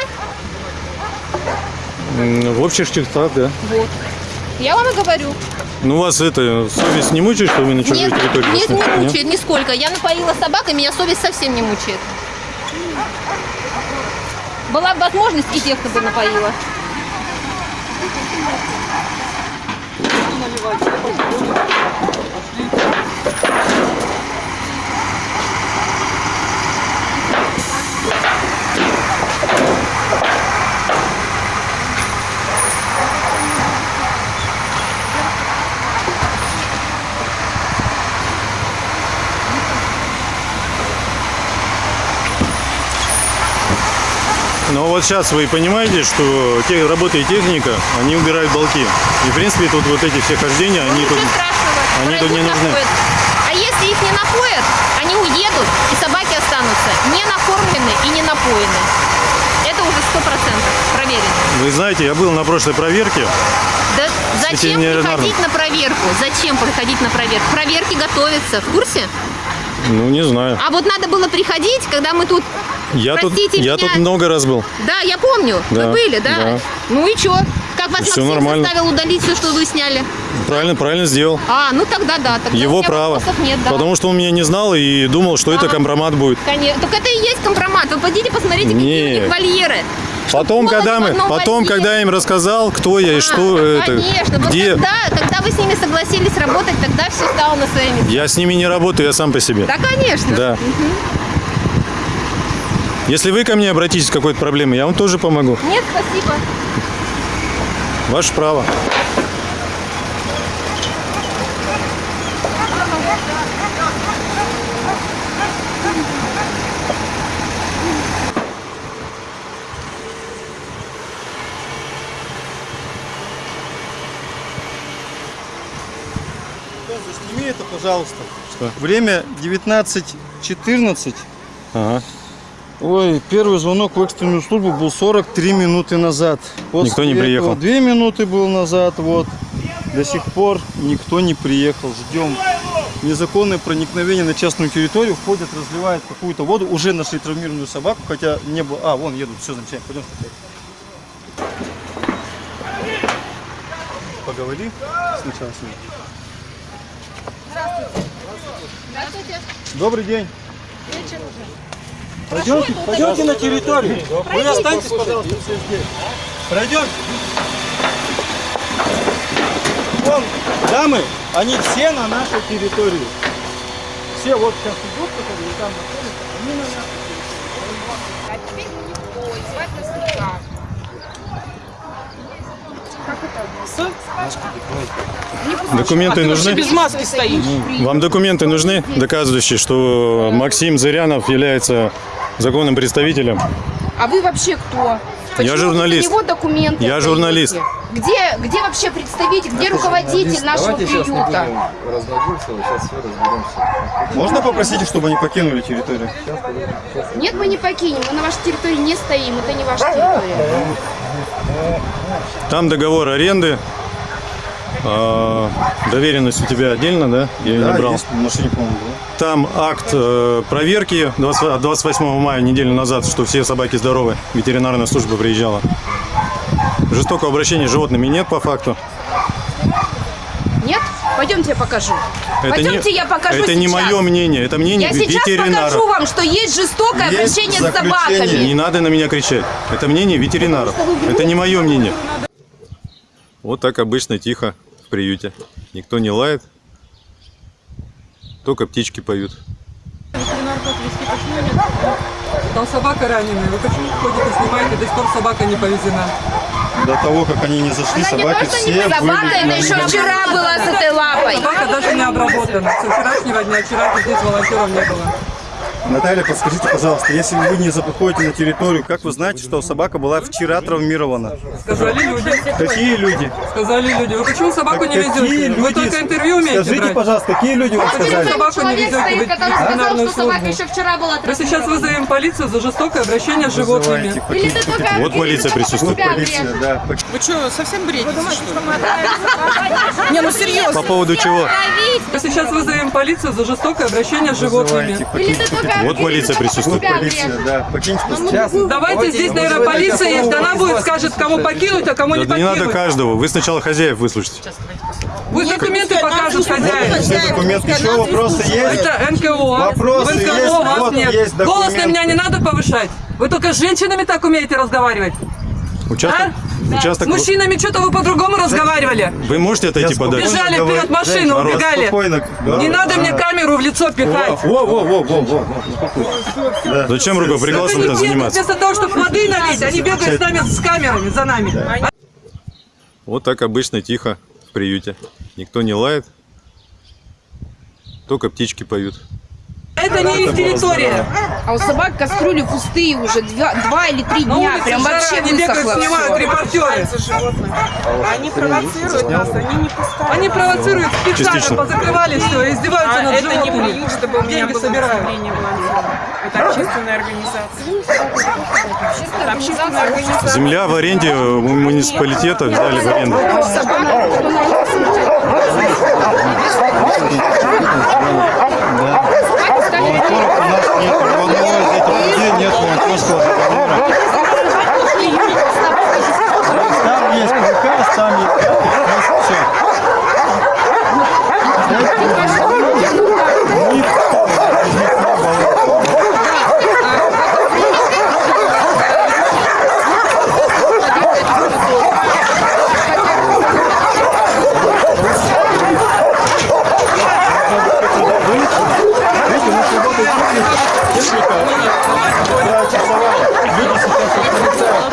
В общих чертах, да.
Вот. Я вам и говорю.
Ну, вас это, совесть не мучает, что вы на чужой
Нет,
территории?
нет, не
Нет?
мучает нисколько. Я напоила собак, и меня совесть совсем не мучает. Была бы возможность, и тех, кто бы напоила.
Но вот сейчас вы понимаете, что те, работа и техника, они убирают балки. И, в принципе, тут вот эти все хождения, они тут, они тут не нужны.
А если их не напоят, они уедут, и собаки останутся не накормлены и не напоены. Это уже сто процентов проверено.
Вы знаете, я был на прошлой проверке.
Да зачем приходить на проверку? Зачем приходить на проверку? Проверки готовятся, в курсе?
Ну, не знаю.
А вот надо было приходить, когда мы тут...
Я тут,
простите
я
меня.
тут много раз был.
Да, я помню,
Да,
вы были, да?
да.
Ну и что? Как вас Максим
нормально.
заставил удалить все, что вы сняли?
Правильно, правильно сделал.
А, ну тогда да. Тогда у
Его право.
Нет, да.
Потому что он меня не знал и думал, что это
Ага.
компромат будет.
Конечно. Так это и есть компромат. Вы пойдите посмотрите, какие у
Нет.
них вольеры.
Потом, когда мы, потом, когда я им рассказал, кто я и что это,
А, Конечно, вот
где,
когда, когда вы с ними согласились работать, тогда все стало на свои места.
я с ними не работаю, я сам по себе.
Да, конечно.
Да.
Мгм.
Если вы ко мне обратитесь с какой-то проблемой, я вам тоже помогу.
Нет, спасибо.
Ваше право.
Сними это, пожалуйста.
Что?
Время 19.14.
Ага.
Ой, первый звонок в экстренную службу был 43 минуты назад.
Никто не приехал.
Две минуты был назад, вот. До сих пор никто не приехал. Ждем. Незаконное проникновение на частную территорию. Входят, разливают какую-то воду. Уже нашли травмированную собаку, хотя не было... А, вон едут, все замечательно. Пойдем. поговори сначала с ним.
Здравствуйте.
Добрый день.
Вечер уже.
Пойдемте, пойдемте на территорию. Вы останьтесь, пожалуйста, все здесь. Пройдемте. Вон, дамы, они все на нашей территории. Все вот сейчас идут, которые там находятся, они на нашей
А теперь не бой, звать.
Документы
А
нужны?
без маски стоишь.
Вам документы нужны, доказывающие, что Максим Зырянов является законным представителем?
А вы вообще кто? Почему
журналист.
вы за него документы
Я журналист.
Где, где вообще представитель, где руководитель нашего приюта?
разглагольствовать, сейчас все разберемся.
Можно попросить, чтобы они покинули территорию?
Нет, мы не покинем, мы на вашей территории не стоим, это не ваша территория.
Там договор аренды. А, доверенность у тебя отдельно, да? Я ее
Да,
не брал.
есть машине, по-моему, да.
Там акт э, проверки 20 от 28 мая, неделю назад, что все собаки здоровы. Ветеринарная служба приезжала. Жестокого обращения с животными нет по факту.
Пойдемте я покажу.
Это
Пойдемте
не,
я покажу
Это не
сейчас.
мое мнение, это мнение
Я сейчас
ветеринаров.
покажу вам, что есть жестокое
Есть
обращение с
заключение.
собаками.
Не надо на меня кричать. Это мнение ветеринаров. Это не мое мнение. Вот так обычно тихо в приюте. Никто не лает. Только птички поют.
Там собака раненая. Вы почему ходите, снимаете, до сих пор собака не повезена?
До того, как они не зашли,
Она не
собаки
просто
все
не собака,
были
это
на
еще вчера была с этой лапой.
Собака даже не обработана. Со вчерашнего дня, вчера здесь волонтеров не было.
Наталья, подскажите, пожалуйста, если вы не заходите на территорию, как вы знаете, что собака была вчера травмирована?
Сказали люди.
Какие люди?
Сказали люди. Вы почему собаку
Так
не
какие
везете? Вы
люди?
только интервью умеете
Скажите,
брать?
пожалуйста, какие люди вам
Почему
сказали?
собаку не везете
стоит, который сказал, что собака
службу?
еще вчера была
Мы сейчас вызовем полицию за жестокое обращение с животными.
Или ты только
Вот полиция присутствует.
себя врежешь?
да.
Вы что, совсем бредите?
Не, ну серьезно.
По поводу чего?
Мы сейчас вызовем полицию за жестокое обращение с животными.
Или ты только
Вот полиция присутствует.
себя
Полиция, да. Покиньте пожалуйста.
Давайте здесь, наверное, полиция есть. Она будет, скажет, кого покинуть, а кому не
Да не надо
покинуть.
каждого. Вы сначала хозяев выслушайте.
Пусть документы покажут хозяин.
Все документы. Еще вопросы есть?
Это НКО.
Вопросы
В НКО
есть?
вас
Вот
нет.
есть
Голос на меня не надо повышать. Вы только с женщинами так умеете разговаривать.
Участок? Участок.
С мужчинами что-то вы по-другому разговаривали.
Вы можете отойти подальше?
Бежали вперед машину,
Народ.
убегали.
Спокойно.
Не надо мне камеру в лицо пихать.
Во, во, во, во, во.
Зачем там
бегают
заниматься?
Вместо того, чтобы воды налить, они бегают с нами с камерами, за нами.
Вот так обычно тихо в приюте. Никто не лает. Только птички поют.
Это не их территория.
А у собак кастрюли пустые уже два, два или три дня. Прям
жара,
вообще
они бегают,
высохло.
снимают репортеры.
Они провоцируют нас, они не пускают.
Они провоцируют специально, позакрывали все, издеваются
А
над
это не
животными.
приют, чтобы у меня
Деньги
было волонтера. Это общественная организация. Это общественная организация.
Земля в аренде муниципалитета взяли в аренду.
Там есть приказ, там есть приказ, все.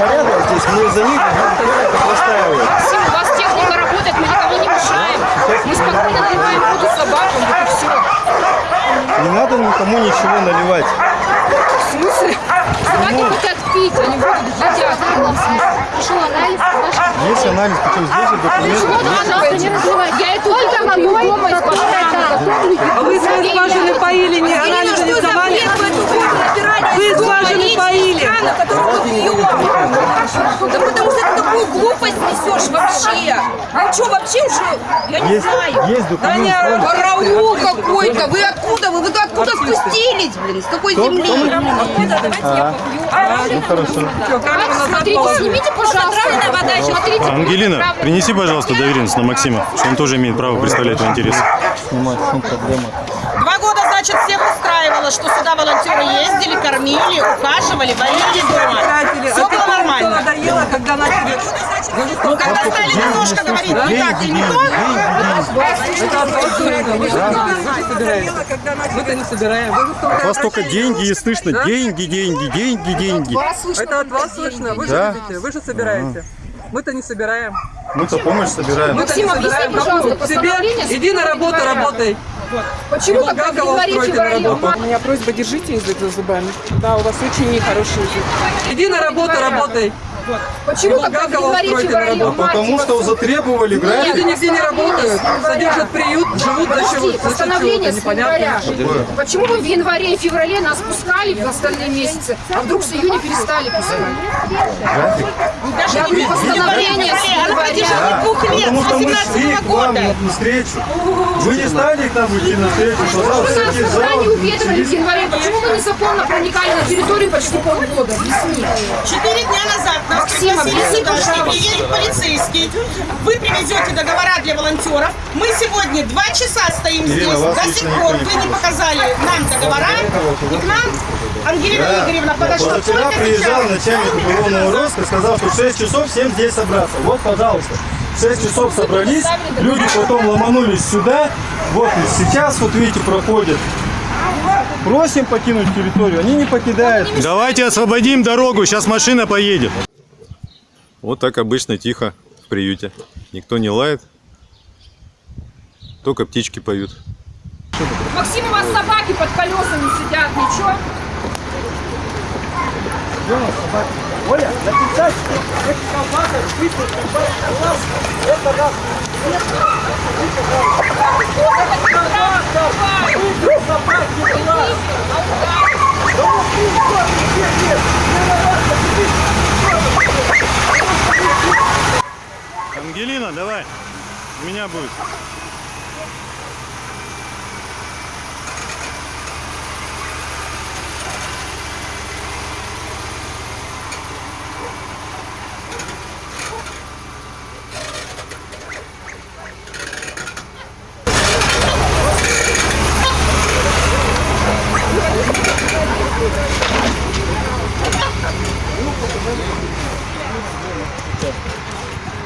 порядок здесь, мы за них простаиваем.
У вас техника работает, мы никому не мешаем. Мы спокойно наливаем воду собакам, вот и все.
Не надо никому ничего наливать.
В смысле? Собаки хотят пить, они будут едят. В каком смысле? Пришел анализ, наш
Есть анализ, причем здесь же
Почему
документы.
вы, пожалуйста, не разливайте? Я это только могу дома из
А вы свои скважины поили, не анализы не сдавали? Вы скважины поили.
Да потому что это такую глупость
несешь вообще? Вы что, вообще уже, я не
Есть-
знаю.
есть документ,
Да какой-то, вы откуда, вы, вы откуда спустились, блин, с какой
Кто?
земли?
А, ну хорошо.
Смотрите, снимите, пожалуйста. вода еще. Смотрите,
Ангелина, принеси, пожалуйста, доверенность на Максима, что он тоже имеет право представлять твои интересы.
Снимать, проблема?
Два года, значит, всех устраивало, что сюда волонтеры ездили, кормили, ухаживали, варили дома. Все было нормально.
надоело, когда начали...
Ну, когда стали немножко говорить не так и не то,
Мы-то не собираем.
От вас только деньги и слышно. Деньги, деньги, деньги, деньги.
Это от вас слышно. Вы же
Да.
видите, вы же собираете. Мы-то не собираем.
Мы-то помощь собираем.
Мы-то не собираем. Себе иди на работу, работай.
Почему тогда в
Булгакова
январе,
устройте на
феврале,
работу.
в
У меня просьба, держите язык за зубами. Да, у вас очень нехороший язык. Иди на работу, работай.
Почему тогда в
Булгакова
январе, феврале, в
Потому что затребовали
Люди
график.
нигде не работают, содержат приют, живут за?
Подожди,
За счет
постановление с января. Почему вы в январе и феврале нас пускали в остальные месяцы, а вдруг с июня перестали пускать? Я говорю, постановление с января.
продержала двух лет,
Потому что мы
18
шли к вам на встречу. Вы не стали к нам идти на встречу, пожалуйста,
вы нас
в зал.
не уведомили в январе? Почему вы незаконно проникали на территорию почти полгода? Объясни.
Четыре дня назад нас
Максим, объясни,
приедет полицейский. Вы привезете договора для волонтеров. Мы сегодня два часа стоим
Ирина,
здесь. До сих пор вы не показали нам договора. И к нам Ангелина
Да.
Игоревна подошла
Позавчера
только
приезжал начальник уголовного розыска, сказал, что в 6 часов всем здесь собраться. Вот, пожалуйста. В 6 часов собрались, люди потом ломанулись сюда. Вот и сейчас, вот видите, проходят. Просим покинуть территорию, они не покидают.
Давайте освободим дорогу, сейчас машина поедет. Вот так обычно тихо в приюте. Никто не лает, только птички поют.
Максим, у вас собаки под колесами сидят, ничего?
Оля, написать, эти колбасы, список, это раз.
Ангелина, давай, у меня будет.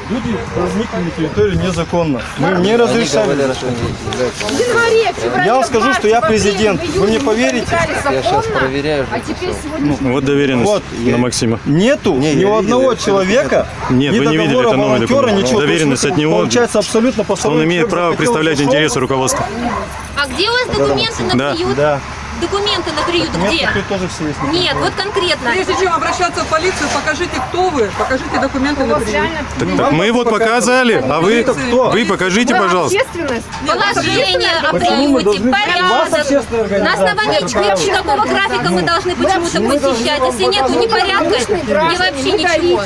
Люди возникли на территорию незаконно. Мы им не разрешали.
В январе, феврале,
Я вам скажу, что я президент. Вы мне поверите?
проникали законно, А теперь сегодня...
Вот доверенность
Вот,
на Максима.
Нету ни у одного человека,
Нет,
ни
вы не видели, это новый
волонтера,
документ.
ничего.
Доверенность от него.
Получается абсолютно по
Он имеет право представлять интересы руководства.
А где у вас документы на
Да.
приют?
Да.
Документы на приют
Нет,
где?
тут тоже все есть.
Нет, вот конкретно.
Прежде чем обращаться в полицию, покажите, кто вы, покажите документы на приют.
Так, так мы вот показали, а вы, вы покажите, пожалуйста.
Общественность.
Положение о приюте, порядок. На основании чего, какого графика мы должны почему-то посещать? Если нету ни порядка, ни вообще ничего.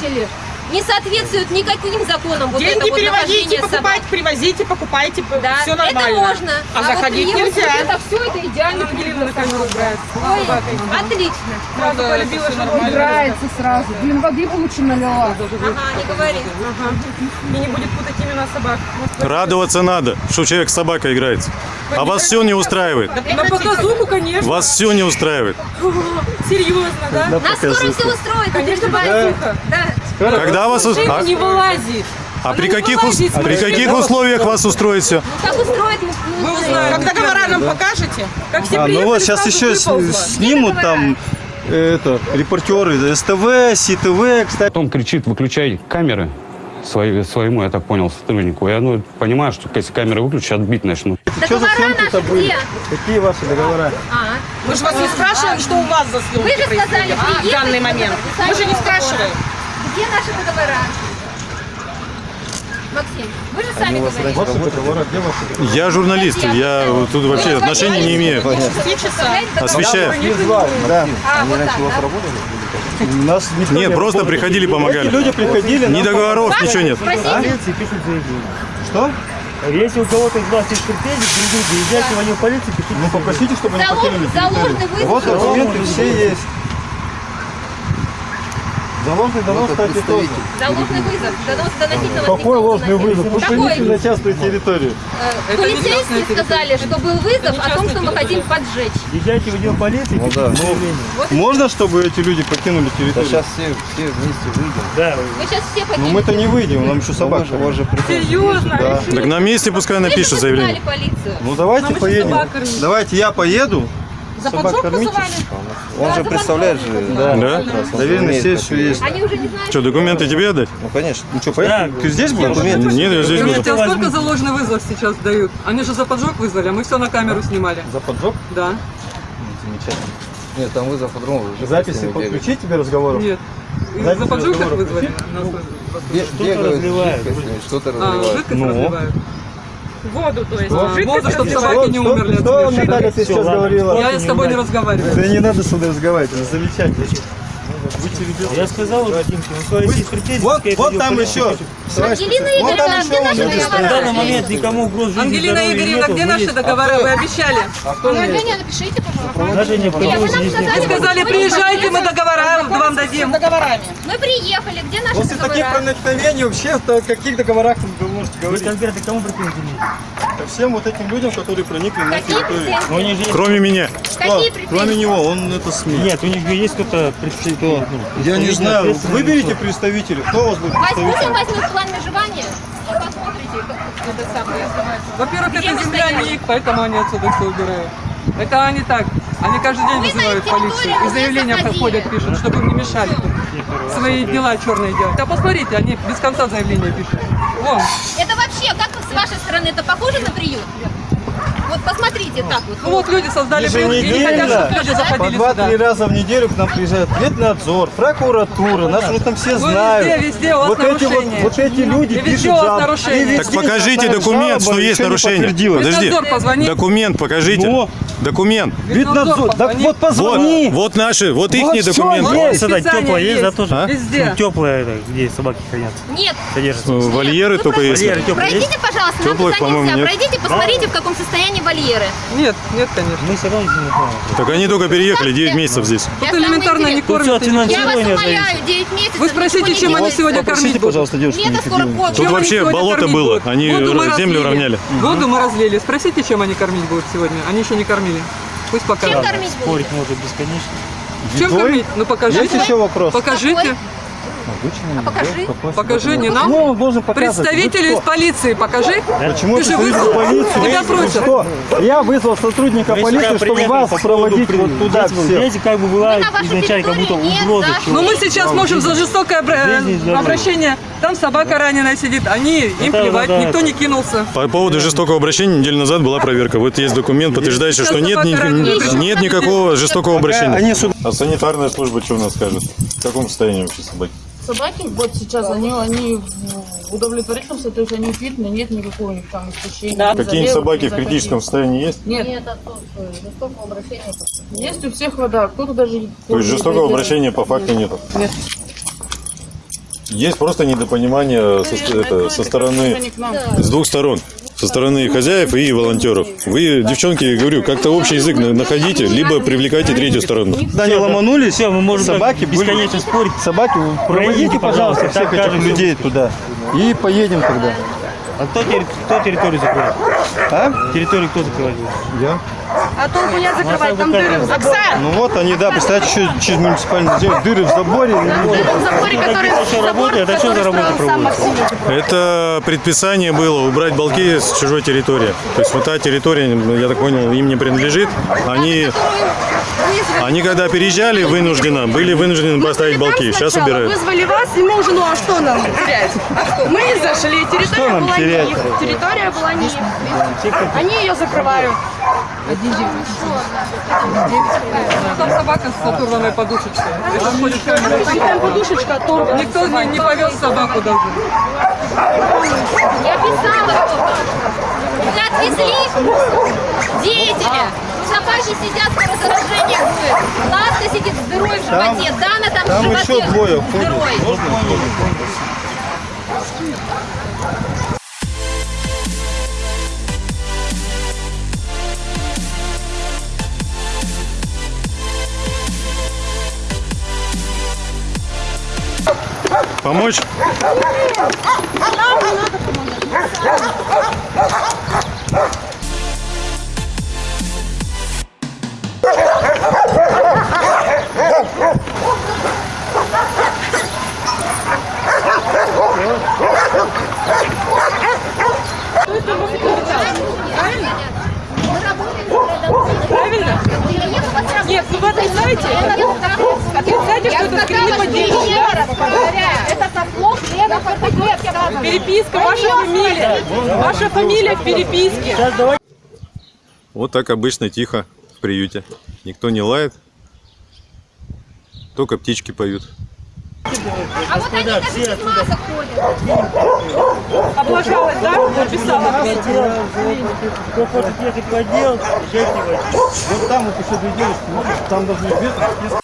Не соответствует никаким законам вот это
Деньги
вот
переводите,
нахождение собак.
покупайте, привозите, покупайте,
Да,
все
это
нормально.
можно.
А,
А вот
заходить
приехать
нельзя.
Это все, это идеально.
Ангелина на камеру брать.
Ой, отлично.
Сразу полюбила, что нормально.
Играется сразу. Блин, воды бы лучше налила.
Ага, не говори.
И не будет путать имена собак.
Радоваться надо, что человек с собакой играется. А вас все не устраивает.
На показуху, конечно.
Вас все не устраивает.
Серьезно, да?
На
Нас скоро все устроит,
Конечно, показуха.
Да.
Когда вас
Жив
а-
не вылазит.
А при
Она
каких, ус- при каких условиях вас устроит все?
Как устроит, мы, мы узнаем.
Как договора нам покажете?
Как все
А, ну вот сейчас еще снимут там это, репортеры СТВ, СИТВ, кстати.
Потом кричит, выключай камеры свои- своему, я так понял, сотруднику. Я ну, понимаю, что если камеры выключат, отбить начнут.
Что за съемки-то были?
где?
Какие ваши договора?
А,
Мы же вас не спрашиваем, что у вас за съемки
Вы же сказали,
происходят в данный момент. Мы же не спрашиваем.
Где наши договора? Максим, вы же сами говорите.
Ваши договора, где ваши?
Я журналист, я вот тут вообще отношения не имею. Освещаю.
Не да.
А, да?
Нас никто
Нет,
не
просто
работает.
приходили, помогали.
Люди приходили.
Ни
нам
договоров, ничего нет.
А?
Полиции пишут заявление.
Что?
Если у кого-то из вас есть претензии, приезжайте, езжайте в отдел полиции, пишите.
Ну попросите, чтобы они покинули. Вот документы все есть. За ложный донос, кстати, тоже.
За ложный вызов. Донос, доносить на вас
Какой ложный вызов? Вы проникли на частную территорию.
Полицейские сказали, что был вызов о том, что мы хотим поджечь.
Езжайте в отдел полиции,
Ну
пишите
да. Можно, чтобы эти люди покинули территорию?
сейчас все, все вместе выйдем.
Да.
Вы сейчас все
Ну
покинете.
мы-то не выйдем, нам еще собак.
У вас же
Серьезно?
Да.
Так на месте пускай напишет заявление.
полицию.
Ну давайте поедем. Давайте я поеду.
За
Собак
поджог
кормите.
вызывали?
Он
Да,
же представляет же.
Да.
Да?
Доверенность есть, все есть.
Они уже не знают.
Что, документы тебе отдать?
Ну конечно.
Ну что, поехали? Ты здесь будешь?
Нет, я здесь буду.
Тебе сколько за ложный вызов сейчас дают? Они же за поджог вызвали, а мы все на камеру снимали.
За поджог?
Да.
Замечательно. Нет, там вызов по-другому.
Записи подключить тебе разговоров?
Нет. И
Записи
За поджог их вызвали?
Бегают,
разливают.
что-то
А,
разливают.
жидкость
Ну.
разливают.
Воду, то есть. Жидкость
Воду, чтобы собаки не умерли от
Что,
смерти.
Наталья, ты сейчас говорила?
Я с тобой не разговариваю.
Да не надо сюда разговаривать, это замечательно.
Я сказал, Вадимке, у вас есть претензии,
Вот,
пускай
вот там еще.
Ангелина
писатель. Вот там
Игоревна,
еще
где наши
есть.
В данный момент никому угроз жизни
Ангелина Игоревна, где
вы
наши договора? Вы обещали.
Заявление напишите, пожалуйста.
Даже не
Нет, вы сказали,
Вы приезжайте, мы договора вам дадим.
договорами.
Мы приехали, где наши
После таких
договора?
проникновений вообще о каких договорах вы можете
Вы
говорить?
конкретно к кому претензии имеете?
Ко всем вот этим людям, которые проникли на территорию.
Ну,
Кроме меня.
Какие
Кроме него, он это СМИ.
Нет, у них есть кто-то представитель. Ну,
Я не знаю, выберите
лица.
представителей. Кто у вас будет
Возьмите, возьмем план межевания. Посмотрите, как это самое.
Во-первых, это земля не их, поэтому они отсюда все убирают. Это они так. Они каждый день вызывают полицию. И заявления проходят, пишут, чтобы им не мешали тут свои дела черные делать. Да посмотрите, они без конца заявления пишут. Вон.
Это вообще, как с вашей стороны, это похоже на приют? Вот посмотрите так вот.
Ну вот люди создали приют и не хотят, чтобы люди
По два-три раза в неделю к нам приезжает ветнадзор, прокуратура, нас уже там все
Ну,
знают.
везде, везде у вас
вот эти вот, вот эти люди
И везде
пишут
у вас
жалобы.
нарушения.
Так покажите документ, что есть нарушение. Подожди. Документ покажите.
Ну?
Документ.
Ветнадзор, так вот позвони.
Вот, вот наши, вот их
всё
документы.
есть.
Списание
теплая есть, да, тоже?
А?
Везде.
Теплая, это, где собаки хранятся,
Нет.
содержатся.
Вольеры
Вы
только есть.
Вольеры?
Пройдите, пожалуйста, нам
Теплых, по-моему, нет.
Пройдите, посмотрите, в каком состоянии вольеры.
Нет, нет, конечно.
Мы все равно не знаем.
Так они только переехали 9 месяцев здесь.
Тут
самое
элементарно не кормят.
Тут.
Я вас умоляю,
зависит.
9 месяцев.
Вы спросите, чем они сегодня кормить будут?
пожалуйста, девушку
Мне это скоро год.
Тут
Чем
вообще болото было, они
мы
землю равняли.
Воду мы разлили. Спросите, чем они кормить будут сегодня. Они еще не кормили. Пусть
Чем
покажут.
кормить будут?
Спорить можно бесконечно.
Чем кормить? Ну покажите.
Есть еще вопрос?
Покажите.
А покажи.
Покажи, не нам.
Ну, он должен показывать.
Представителю
Вы
из полиции покажи.
Почему
Ты же вызвал.
полиции?
Тебя
Вы
просят.
что? Я вызвал сотрудника
Вы
полиции,
сюда
чтобы вас
по
проводить
при-
вот туда
Здесь,
всех.
Здесь как бы была
Мы
изначально как будто угроза.
Ну мы сейчас можем за жестокое обращение. Там собака раненая сидит. Они, им
Да,
плевать,
да, да.
никто не кинулся.
По поводу жестокого обращения неделю назад была проверка. Вот есть документ, подтверждающий, что нет, ни- нет никакого жестокого обращения. А санитарная служба что у нас скажет? В каком состоянии вообще собаки?
Собаки вот сейчас, они, они в удовлетворительном состоянии, то есть они фитны, нет никакого у них там истощения.
Какие-нибудь
забегов,
собаки в критическом состоянии есть?
Нет.
Жестокого обращения.
Есть у всех вода, кто-то даже...
То есть жестокого обращения по факту нету?
Нет.
Есть просто недопонимание со, это, со стороны, с двух сторон. Со стороны хозяев и волонтеров. Вы, девчонки, говорю, как-то общий язык на- находите, либо привлекайте третью сторону.
Туда не ломанулись,
Все, мы можем
собаки
бесконечно спорить.
Собаки, проводите, пожалуйста,
так
всех этих людей туда. И поедем тогда.
А кто, кто территорию закроет?
А?
Территорию кто закрывает?
Я.
А толку нет закрывать, там дыры в заборе.
Ну вот они, да, представляете, еще через муниципальный сделать дыры в заборе.
В заборе, который
Еще работает, а что за работа проводится?
Это предписание было убрать балки с чужой территории. То есть вот та территория, я так понял, им не принадлежит. Они, они когда переезжали вынужденно, были вынуждены поставить балки. Сейчас убирают.
Вызвали вас, и мы уже, ну а что нам терять? Мы зашли,
Что
территория
нам
была не
терять?
их. Территория была не их. Они ее закрывают.
Там собака с оторванной подушечкой. Камера.
Там подушечка оторвана.
Никто не, не повез собаку даже.
Я писала отвезли деятеля. Собаки сидят, скоро заражение будет. Ласка сидит с дырой в
Там-
животе. Дана там
Там
животе
еще двое ходят.
дырой.
Помочь?
Правильно? Нет, ну вы отрицаете это. Отрицаете, что это скрины поддержки, да?
Это со слов Лена Фотограф.
Переписка, ваша фамилия. Ваша фамилия в переписке.
Вот так обычно тихо в приюте. Никто не лает. Только птички поют.
А вот они даже без масок ходят.
Облажалась, да? Написала.
Кто хочет ехать в отдел, езжайте в отдел.
Вот там вот еще две девушки, смотришь, там должны без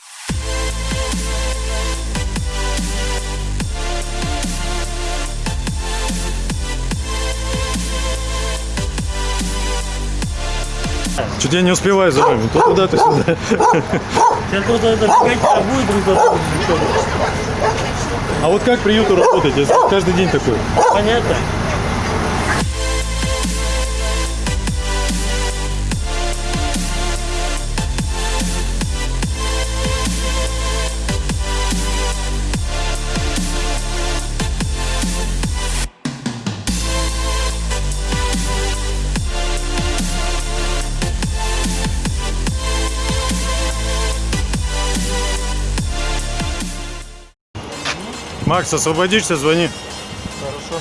Чуть я не успеваю за вами. То туда, то сюда.
Сейчас просто это бегать а будет друг за другом.
А вот как приюту работать? если Каждый день такой.
Понятно?
Макс, освободишься, звони.
Хорошо.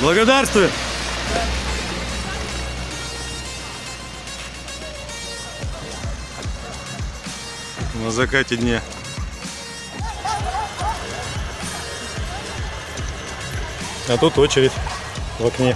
Благодарствую. На закате дня. А тут очередь в окне.